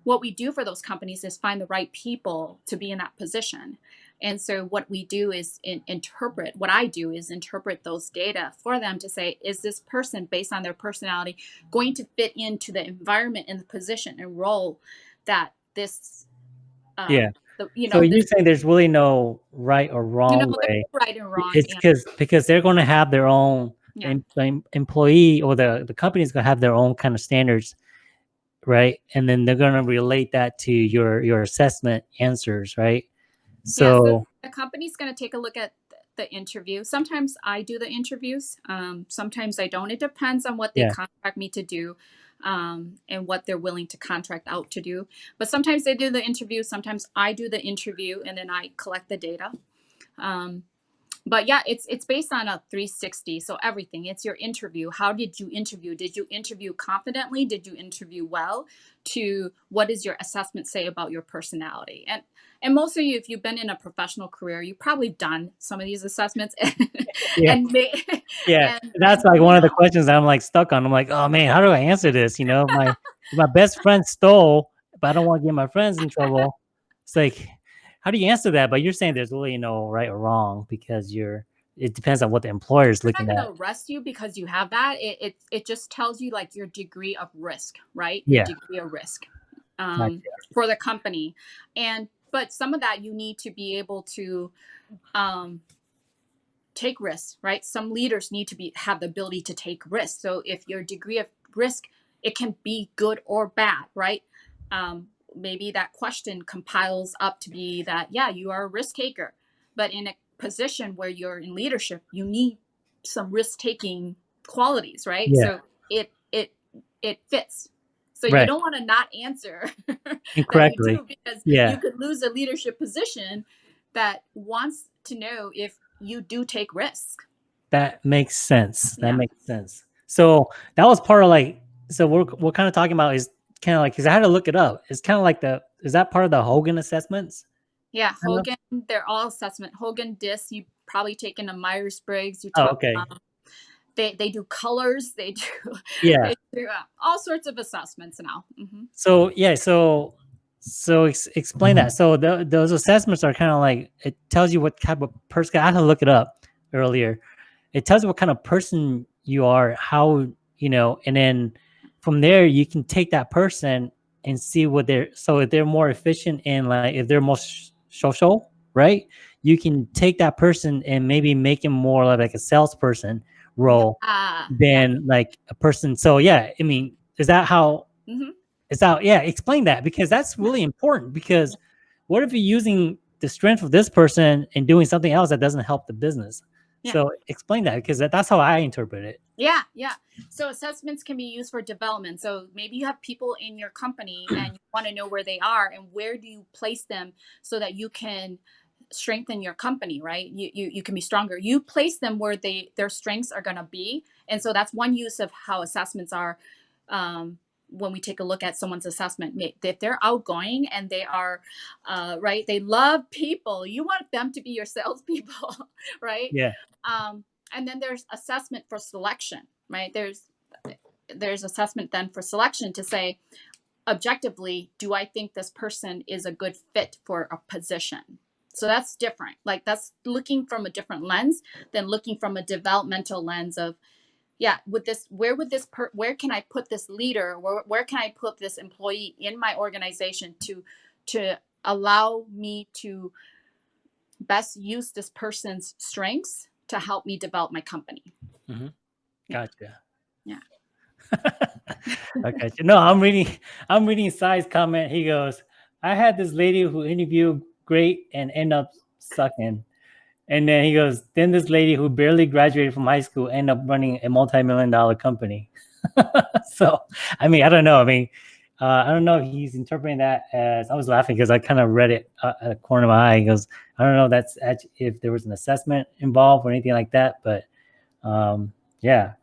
what we do for those companies is find the right people to be in that position. And so what we do is in, interpret what i do is interpret those data for them to say is this person based on their personality going to fit into the environment and the position and role that this um, Yeah. The, you So know you're saying there's really no right or you wrong know way. right and wrong It's because because they're going to have their own yeah em- em- employee or the the company's going to have their own kind of standards, right? And then they're going to relate that to your your assessment answers, right? Yeah, so So the company's going to take a look at the interview. Sometimes I do the interviews. Um, sometimes I don't. It depends on what they yeah, contract me to do um, and what they're willing to contract out to do. But sometimes they do the interview. Sometimes I do the interview and then I collect the data. Um, but yeah it's it's based on a 360 so everything. It's your interview. How did you interview? Did you interview confidently? Did you interview well? To what does your assessment say about your personality? And and most of you if you've been in a professional career you've probably done some of these assessments. [LAUGHS] Yeah, and may, [LAUGHS] yeah. and That's like one of the questions I'm like stuck on. I'm like, oh man, how do I answer this? You know, my my best friend stole, but I don't want to get my friends in trouble. It's like, how do you answer that? But you're saying there's really no right or wrong because you're. It depends on what the employer is looking going at. to arrest you because you have that. It, it it just tells you like your degree of risk right? Your Yeah, degree of risk um, for the company. And but some of that you need to be able to um, take risks right? Some leaders need to be have the ability to take risks. So if your degree of risk it can be good or bad right? Um, maybe that question compiles up to be that yeah you are a risk taker but in a position where you're in leadership you need some risk taking qualities right Yeah, so it it it fits so you don't want to not answer [LAUGHS] Incorrectly. because Yeah. you could lose a leadership position that wants to know if you do take risk That makes sense. That yeah makes sense. So that was part of like. So we're we're kind of talking about is kind of like because I had to look it up. It's kind of like the is that part of the Hogan assessments? yeah hogan they're all assessment hogan disc. you probably taken a myers-briggs you Oh, okay. um, they they do colors they do [LAUGHS] Yeah. they do uh, all sorts of assessments now hmm So yeah. So so ex- explain that. So the, those assessments are kind of like it tells you what type of person. I had to look it up earlier. It tells you what kind of person you are, how you know, and then from there you can take that person and see what they're. So if they're more efficient and like if they're more social, right? You can take that person and maybe make him more like a salesperson role yeah yeah than like a person. So yeah, I mean, is that how? hmm Is that yeah? Explain that because that's really important. Because what if you're using the strength of this person and doing something else that doesn't help the business? Yeah So explain that because that, that's how I interpret it. Yeah, yeah. So assessments can be used for development. So maybe you have people in your company [CLEARS THROAT] and you want to know where they are and where do you place them so that you can strengthen your company, right? You you, you can be stronger. You place them where they their strengths are going to be. And so that's one use of how assessments are um, when we take a look at someone's assessment. If they're outgoing and they are uh, right, they love people. You want them to be your [LAUGHS] salespeople, right? Yeah. um, and then there's assessment for selection right there's there's assessment then for selection to say objectively do i think this person is a good fit for a position so that's different like that's looking from a different lens than looking from a developmental lens of yeah with this where would this per where can i put this leader where, where can i put this employee in my organization to to allow me to best use this person's strengths to help me develop my company hmm yeah Gotcha. yeah [LAUGHS] okay. No, I'm reading. I'm reading Sai's comment. He goes, "I had this lady who interviewed great and end up sucking." And then he goes, then this lady who barely graduated from high school end up running a multi-million dollar company. [LAUGHS] so, I mean, I don't know. I mean, uh, I don't know if he's interpreting that as I was laughing because I kind of read it uh, at the corner of my eye. He goes, I don't know if that's if there was an assessment involved or anything like that, but um, yeah.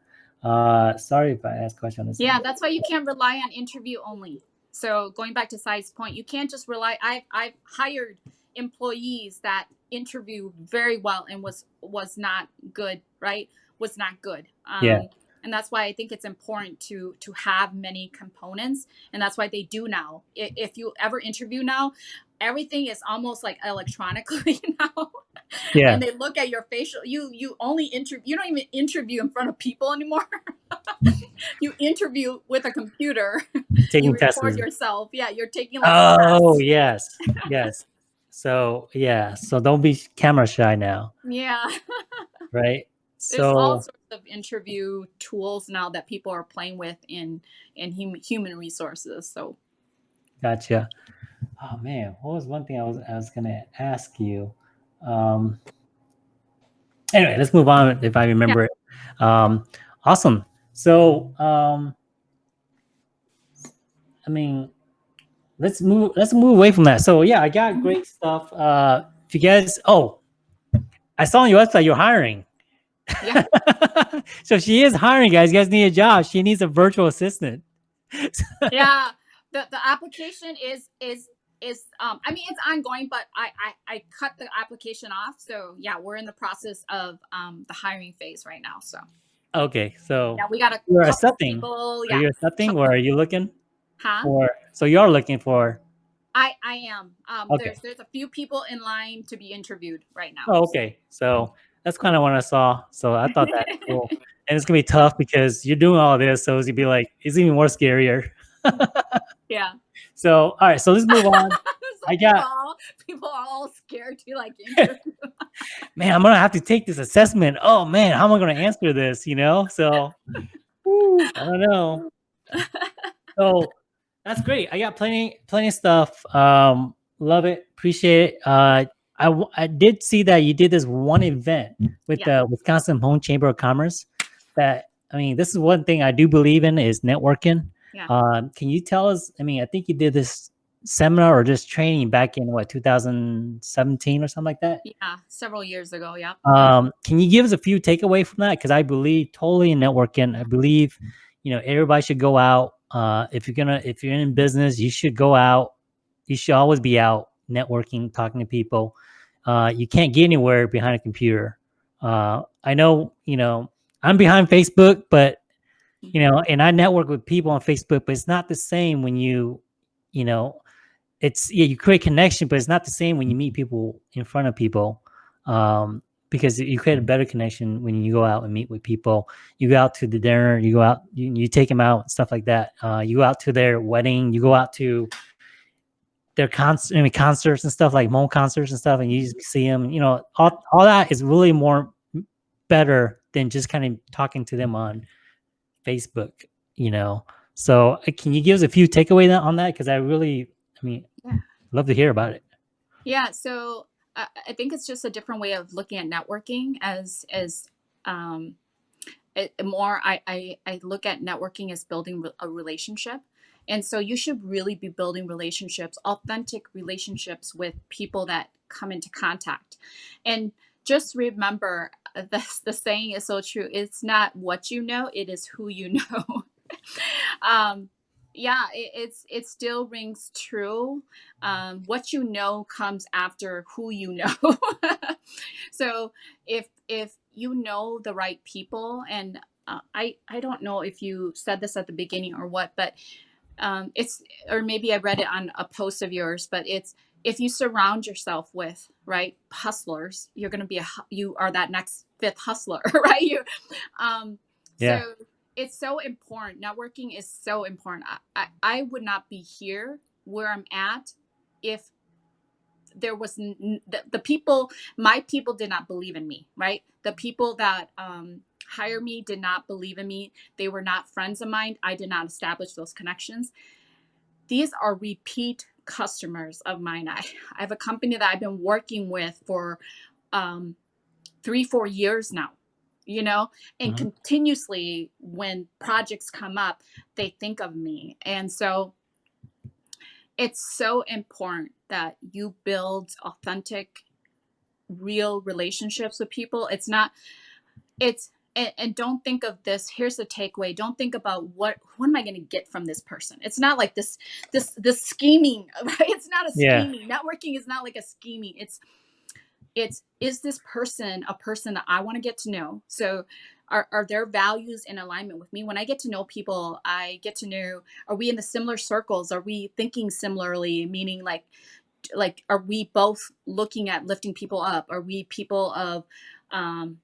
Uh, sorry if I asked question on this. Yeah, that's why you can't rely on interview only. So going back to Sai's point, you can't just rely. I've I've hired employees that interviewed very well and was was not good, right? Was not good. Um, yeah. and that's why i think it's important to to have many components. And that's why they do now. If you ever interview now everything is almost like electronically [LAUGHS] now yeah. And they look at your facial you you only interview you don't even interview in front of people anymore. [LAUGHS] You interview with a computer. Taking you tests. yourself. Yeah you're taking like oh yes yes so yeah so don't be camera shy now yeah [LAUGHS] right so There's all sorts of interview tools now that people are playing with in in hum, human resources. So, gotcha. Oh man, what was one thing I was I was gonna ask you? Um, anyway, let's move on if I remember yeah. it. Um, awesome. So, um, I mean, let's move let's move away from that. So yeah, I got mm-hmm. great stuff. Uh, if you guys, oh, I saw on your website you're hiring. Yeah. [LAUGHS] so she is hiring guys. You guys need a job. She needs a virtual assistant. [LAUGHS] yeah. The the application is is is um I mean it's ongoing, but I, I I cut the application off. So yeah, we're in the process of um the hiring phase right now. So okay, so yeah, we got a you're accepting. People, yeah. Are you accepting or are you looking? Huh? Or so you're looking for I I am. Um okay. there's there's a few people in line to be interviewed right now. Oh, okay. So that's kind of what I saw. So I thought that cool. [LAUGHS] And it's gonna be tough because you're doing all this, so it's gonna be like it's even more scarier. [LAUGHS] yeah. So all right, so let's move on. [LAUGHS] I got people, all, people are all scared to like interview. man, I'm gonna have to take this assessment. Oh man, how am I gonna answer this? You know, so I don't know. So that's great. I got plenty, plenty of stuff. Um, love it, appreciate it. Uh, I, I did see that you did this one event with yeah. the Wisconsin Hmong Chamber of Commerce. That I mean, this is one thing I do believe in is networking. Yeah. Um, can you tell us? I mean, I think you did this seminar or just training back in what 2017 or something like that. Yeah, several years ago. Yeah. Um, can you give us a few takeaway from that? Because I believe totally in networking. I believe, you know, everybody should go out. Uh, if you're gonna, if you're in business, you should go out. You should always be out networking, talking to people. Uh, you can't get anywhere behind a computer. Uh, I know, you know, I'm behind Facebook, but you know, and I network with people on Facebook, but it's not the same when you, you know, it's yeah, you create connection, but it's not the same when you meet people in front of people. Um, because you create a better connection when you go out and meet with people. You go out to the dinner, you go out, you, you take them out, stuff like that. Uh, you go out to their wedding, you go out to their concert, I mean, concerts and stuff like Hmong concerts and stuff, and you just see them. You know, all all that is really more better than just kind of talking to them on Facebook. You know, so uh, can you give us a few takeaways on that? Because I really, I mean, yeah. love to hear about it. Yeah. So I think it's just a different way of looking at networking as as um, it, more. I, I I look at networking as building a relationship and so you should really be building relationships, authentic relationships with people that come into contact. And just remember uh, [LAUGHS] the, the saying is so true. It's not what you know, it is who you [LAUGHS] know. um, yeah, it, it's it still rings true. Um, what you know comes after who you know. [LAUGHS] so if if you know the right people, and uh, I I don't know if you said this at the beginning or what, but um, it's or maybe I read it on a post of yours, but it's if you surround yourself with right hustlers, you're going to be a you are that next fifth hustler, [LAUGHS] right? You, um, yeah. So it's so important. Networking is so important. I, I, I would not be here where I'm at if there was n- the, the people my people did not believe in me right the people that um hire me did not believe in me. They were not friends of mine. I did not establish those connections. These are repeat customers of mine. I, I have a company that I've been working with for um, three, four years now, you know, and Mhm. continuously when projects come up, they think of me. And so it's so important that you build authentic, real relationships with people. It's not, it's, and, and don't think of this here's the takeaway don't think about what what am i going to get from this person it's not like this this this scheming [LAUGHS] right it's not a Yeah. scheming networking is not like a scheming it's it's is this person a person that i want to get to know so are, are their values in alignment with me when i get to know people i get to know are we in the similar circles are we thinking similarly meaning like like are we both looking at lifting people up are we people of um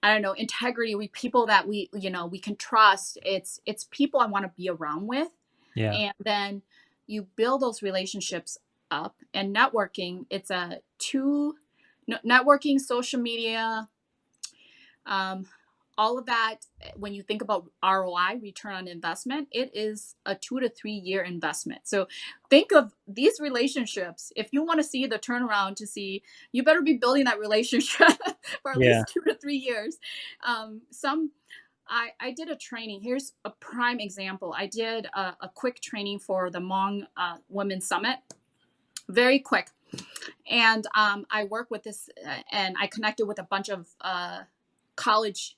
I don't know, integrity. We people that we, you know, we can trust. It's it's people I want to be around with. Yeah. And then you build those relationships up and networking, it's a two networking, social media, um, all of that when you think about ROI, return on investment, it is a two to three year investment. So think of these relationships. If you want to see the turnaround to see, you better be building that relationship [LAUGHS] for at Yeah. least two to three years. Um, some I, I did a training. Here's a prime example. I did a, a quick training for the Hmong uh, Women's Summit, very quick. And um, I work with this, uh, and I connected with a bunch of uh, college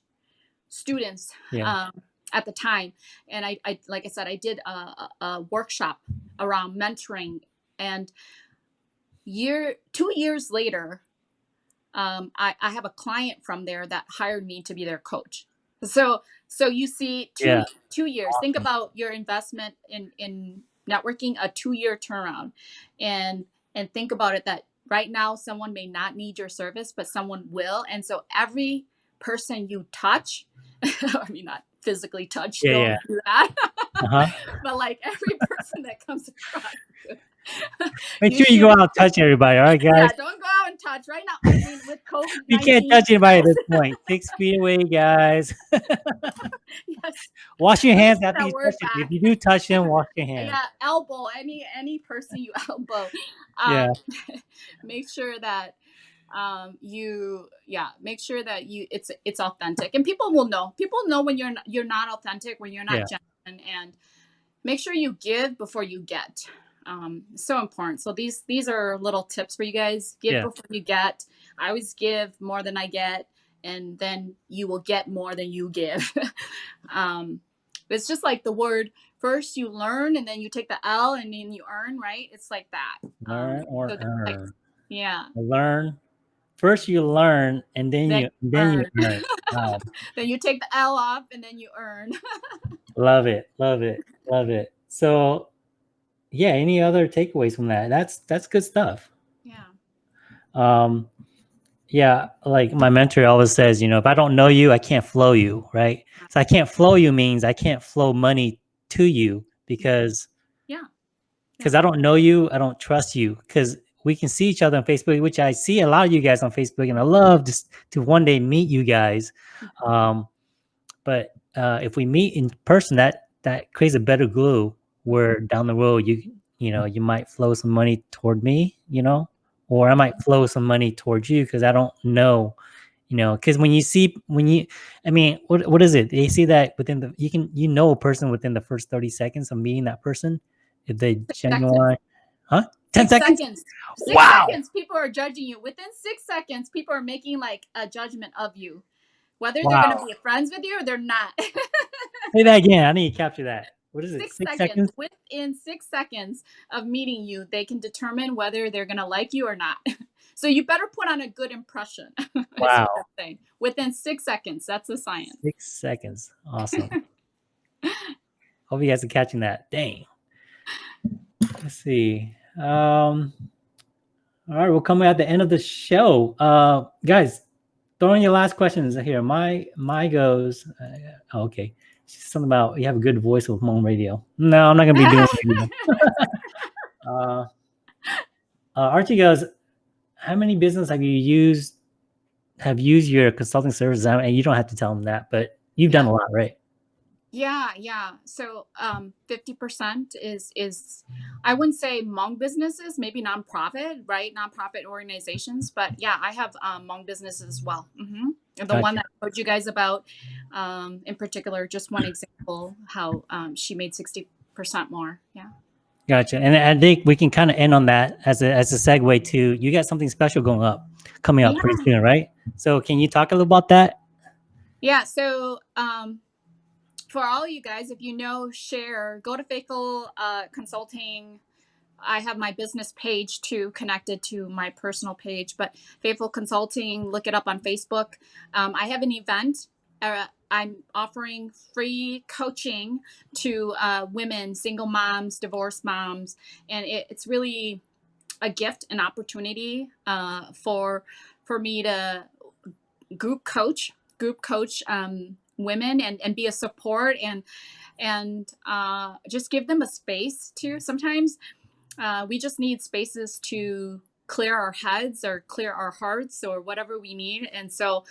students Yeah. um, at the time. And I, I, like I said, I did a, a, workshop around mentoring. And year, two years later, um, I, I have a client from there that hired me to be their coach. So, so you see, two Yeah. two years. Think about your investment in in networking, a two year turnaround, and and think about it that right now someone may not need your service, but someone will, and so every person you touch, [LAUGHS] I mean not physically touch, Yeah, don't yeah. do that, Uh-huh. [LAUGHS] but like every [LAUGHS] person that comes across. Make You sure you go out and touch everybody. All right, Yeah, guys. don't go out and touch right now. I mean, with COVID, [LAUGHS] You can't touch anybody at this point. Six feet away, guys. [LAUGHS] Yes, Wash your hands after you touch back. If you do touch them, wash your hands. yeah, elbow any any person you [LAUGHS] elbow. Um, Yeah. make sure that um you yeah make sure that you it's it's authentic and people will know people know when you're you're not authentic when you're not Yeah. genuine and make sure you give before you get um so important so these these are little tips for you guys give Yeah. before you get i always give more than i get and then you will get more than you give [LAUGHS] um it's just like the word first you learn and then you take the l and then you earn right it's like that Learn Um, or so just like- earn. yeah Learn. First you learn and then, Then you then you earn. earn. Wow. [LAUGHS] then you take the l off and then you earn [LAUGHS] Love it. Love it. Love it. So yeah, any other takeaways from that? That's that's good stuff. yeah um yeah like my mentor always says you know if i don't know you i can't flow you right so i can't flow you means i can't flow money to you because Yeah. because i don't know you i don't trust you because we can see each other on facebook which i see a lot of you guys on facebook and i love just to one day meet you guys um but uh if we meet in person that that creates a better glue where down the road you you know you might flow some money toward me you know or I might flow some money towards you because I don't know, you know, because when you see when you, I mean, what what is it? They see that within the you can you know a person within the first thirty seconds of meeting that person if they seconds. genuine, huh? Ten Six seconds. Six Wow. seconds, people are judging you. Within six seconds, people are making like a judgment of you, whether they're going to be friends with you or they're not. [LAUGHS] Say that again. I need to capture that. What is it? six, Six, seconds. seconds. Within six seconds of meeting you, they can determine whether they're going to like you or not. [LAUGHS] so you better put on a good impression. [LAUGHS] Wow. Within six seconds, that's the science. Six seconds. Awesome. [LAUGHS] Hope you guys are catching that. Dang. Let's see. Um, all right, we're coming at the end of the show. Uh, guys, throw in your last questions here. My my goes. Uh, okay. Something about you have a good voice with Hmong radio. No, I'm not gonna be doing [LAUGHS] radio. [LAUGHS] uh, uh, Archie goes. How many business have you used? have used your consulting services, and you don't have to tell them that, but you've done a lot, right? Yeah, yeah. So um, 50% is is I wouldn't say Hmong businesses, maybe nonprofit, right? Nonprofit organizations, but yeah, I have um, Hmong businesses as well. hmm The Gotcha. one that I told you guys about, um, in particular, just one example, how um, she made 60% more. Yeah. Gotcha. And I think we can kind of end on that as a as a segue to you got something special going up, coming up pretty soon, right? So can you talk a little about that? Yeah. So um, for all you guys, if you know, share, go to Faithful uh, Consulting. I have my business page too connected to my personal page, but Faithful Consulting, look it up on Facebook. Um, I have an event. Uh, I'm offering free coaching to uh, women, single moms, divorced moms, and it, it's really a gift, an opportunity uh, for for me to group coach, group coach um, women, and and be a support and and uh, just give them a space to. Sometimes uh, we just need spaces to clear our heads or clear our hearts or whatever we need, and so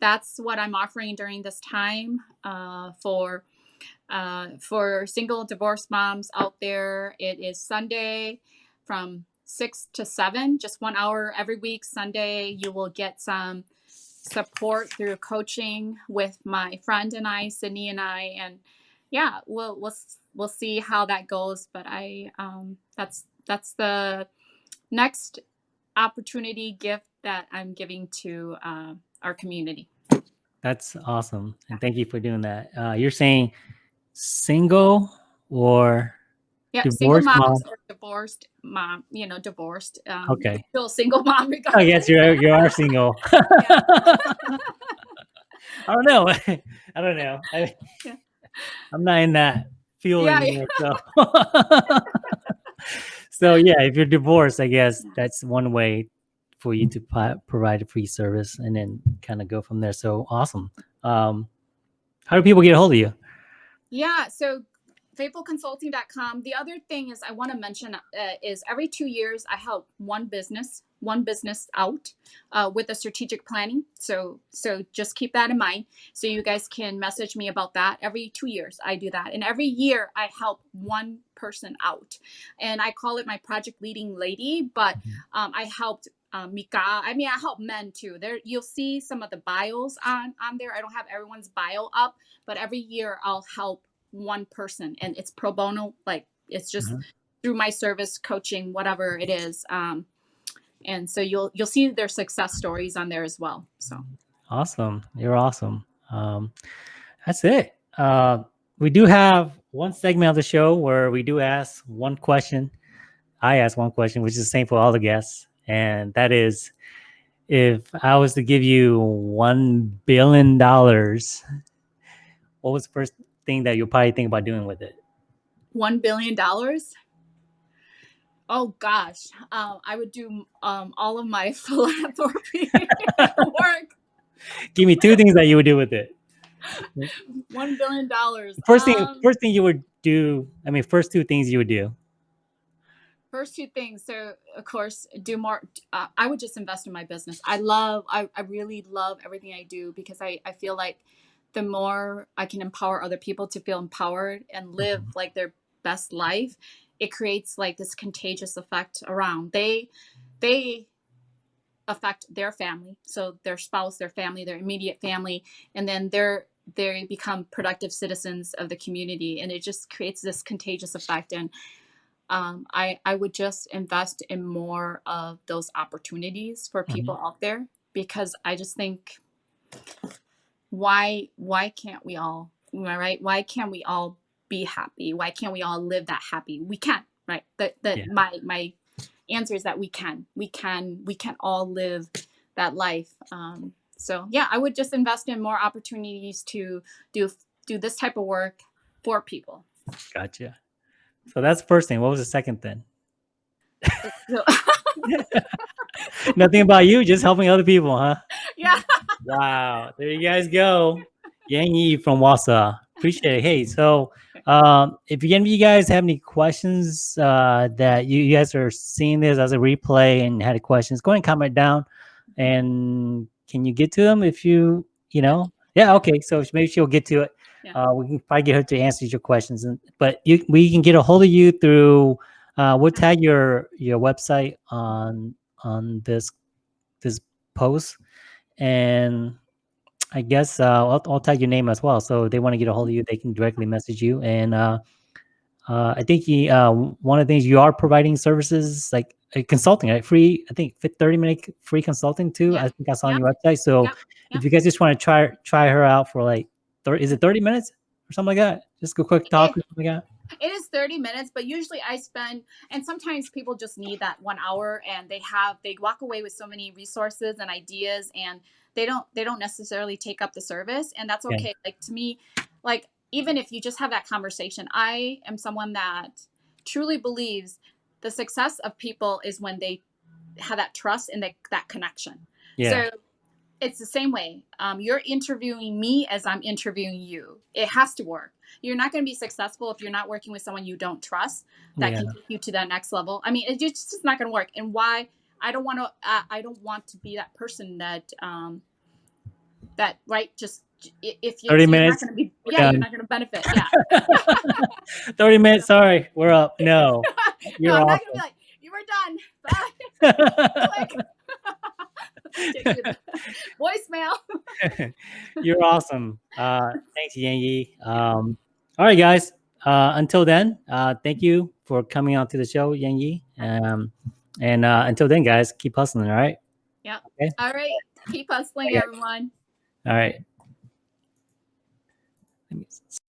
that's what I'm offering during this time uh, for uh, for single divorced moms out there. It is Sunday from six to seven, just one hour every week. Sunday, you will get some support through coaching with my friend and I, Sydney and I, and yeah, we'll we'll we'll see how that goes. But I um, that's that's the next opportunity gift that I'm giving to uh, our community. That's awesome. And thank you for doing that. Uh, you're saying single or Yeah, Divorced single moms mom. or divorced mom, you know, divorced. Um, Okay. [LAUGHS] Still single mom I regardless. guess you are, you are single. [LAUGHS] [LAUGHS] I don't know. I don't know. I, Yeah. I'm not in that field Yeah, anymore. So. so yeah, if you're divorced, I guess that's one way for you to provide a free service and then kind of go from there. So awesome. Um, how do people get a hold of you? Yeah, so faithfulconsulting.com. The other thing is I want to mention uh, is every two years I help one business, one business out uh, with a strategic planning. So so just keep that in mind. So you guys can message me about that. Every two years I do that, and every year I help one person out, and I call it my project leading lady. But um, I helped. Um, Mika, I mean, I help men too. There, you'll see some of the bios on on there. I don't have everyone's bio up, but every year I'll help one person and it's pro bono like it's just Mhm. through my service coaching whatever it is um and so you'll you'll see their success stories on there as well so Awesome. You're awesome. Um, that's it. Uh, we do have one segment of the show where we do ask one question. I ask one question, which is the same for all the guests. And that is if I was to give you $1 billion, what was the first thing that you'll probably think about doing with it? one billion dollars oh gosh um, i would do um, all of my [LAUGHS] philanthropy [LAUGHS] work Give me two things that you would do with it. one billion dollars First thing, Um, first thing you would do. I mean, first two things you would do. first two things so of course do more uh, i would just invest in my business i love I, I really love everything i do because I, I feel like the more i can empower other people to feel empowered and live like their best life it creates like this contagious effect around. They they affect their family so their spouse their family their immediate family and then they're they become productive citizens of the community and it just creates this contagious effect and um, I, I would just invest in more of those opportunities for people out there because I just think why why can't we all am I right why can't we all be happy why can't we all live that happy we can right that that Yeah. my my answer is that we can we can we can all live that life um, so yeah I would just invest in more opportunities to do do this type of work for people Gotcha. So that's the first thing. What was the second thing? [LAUGHS] [LAUGHS] Nothing about you, just helping other people, huh? yeah Wow. There you guys go. Yang Yi from Wausau. Appreciate it. Hey, so um, if any of you guys have any questions uh, that you, you guys are seeing this as a replay and had questions, go ahead and comment down and can you get to them if you you know? Yeah, okay. So maybe she'll get to it. Yeah. Uh, we can probably get her to answer your questions, and but you we can get a hold of you through. Uh, we'll tag your your website on on this this post, and I guess uh, I'll, I'll tag your name as well. So if they want to get a hold of you, they can directly message you. And uh, uh, I think you, uh, one of the things you are providing services like uh, consulting, right? Free, I think fit 30 minute free consulting too. Yeah. I think I saw on your website. So Yeah. Yeah. if you guys just want to try try her out for like, 30, is it 30 minutes or something like that? Just a quick talk or something like that. It is 30 minutes, but usually I spend, and sometimes people just need that one hour and they have, they walk away with so many resources and ideas and they don't, they don't necessarily take up the service and that's Yeah. okay. Like to me, like even if you just have that conversation, I am someone that truly believes the success of people is when they have that trust and that, that connection. Yeah. So it's the same way. Um, you're interviewing me as I'm interviewing you. It has to work. You're not going to be successful if you're not working with someone you don't trust that yeah. can take you to that next level. I mean, it just it's not going to work. And why? I don't want to. Uh, I don't want to be that person that um, that right. Just if you 30 you're minutes, not going to be, yeah, done. you're not going to benefit. [LAUGHS] Yeah. 30 minutes. Sorry, we're up. No, [LAUGHS] you're no, I'm not going to be like, you were done. Bye. [LAUGHS] Click. Take you to Voicemail. [LAUGHS] You're awesome. Uh, [LAUGHS] thanks, Yan Yi. Um, all right, guys. Uh, until then, uh, thank you for coming on to the show, Yan Yi. Um, and uh, until then, guys, keep hustling. all right yeah all right Keep hustling, Okay. everyone. All right.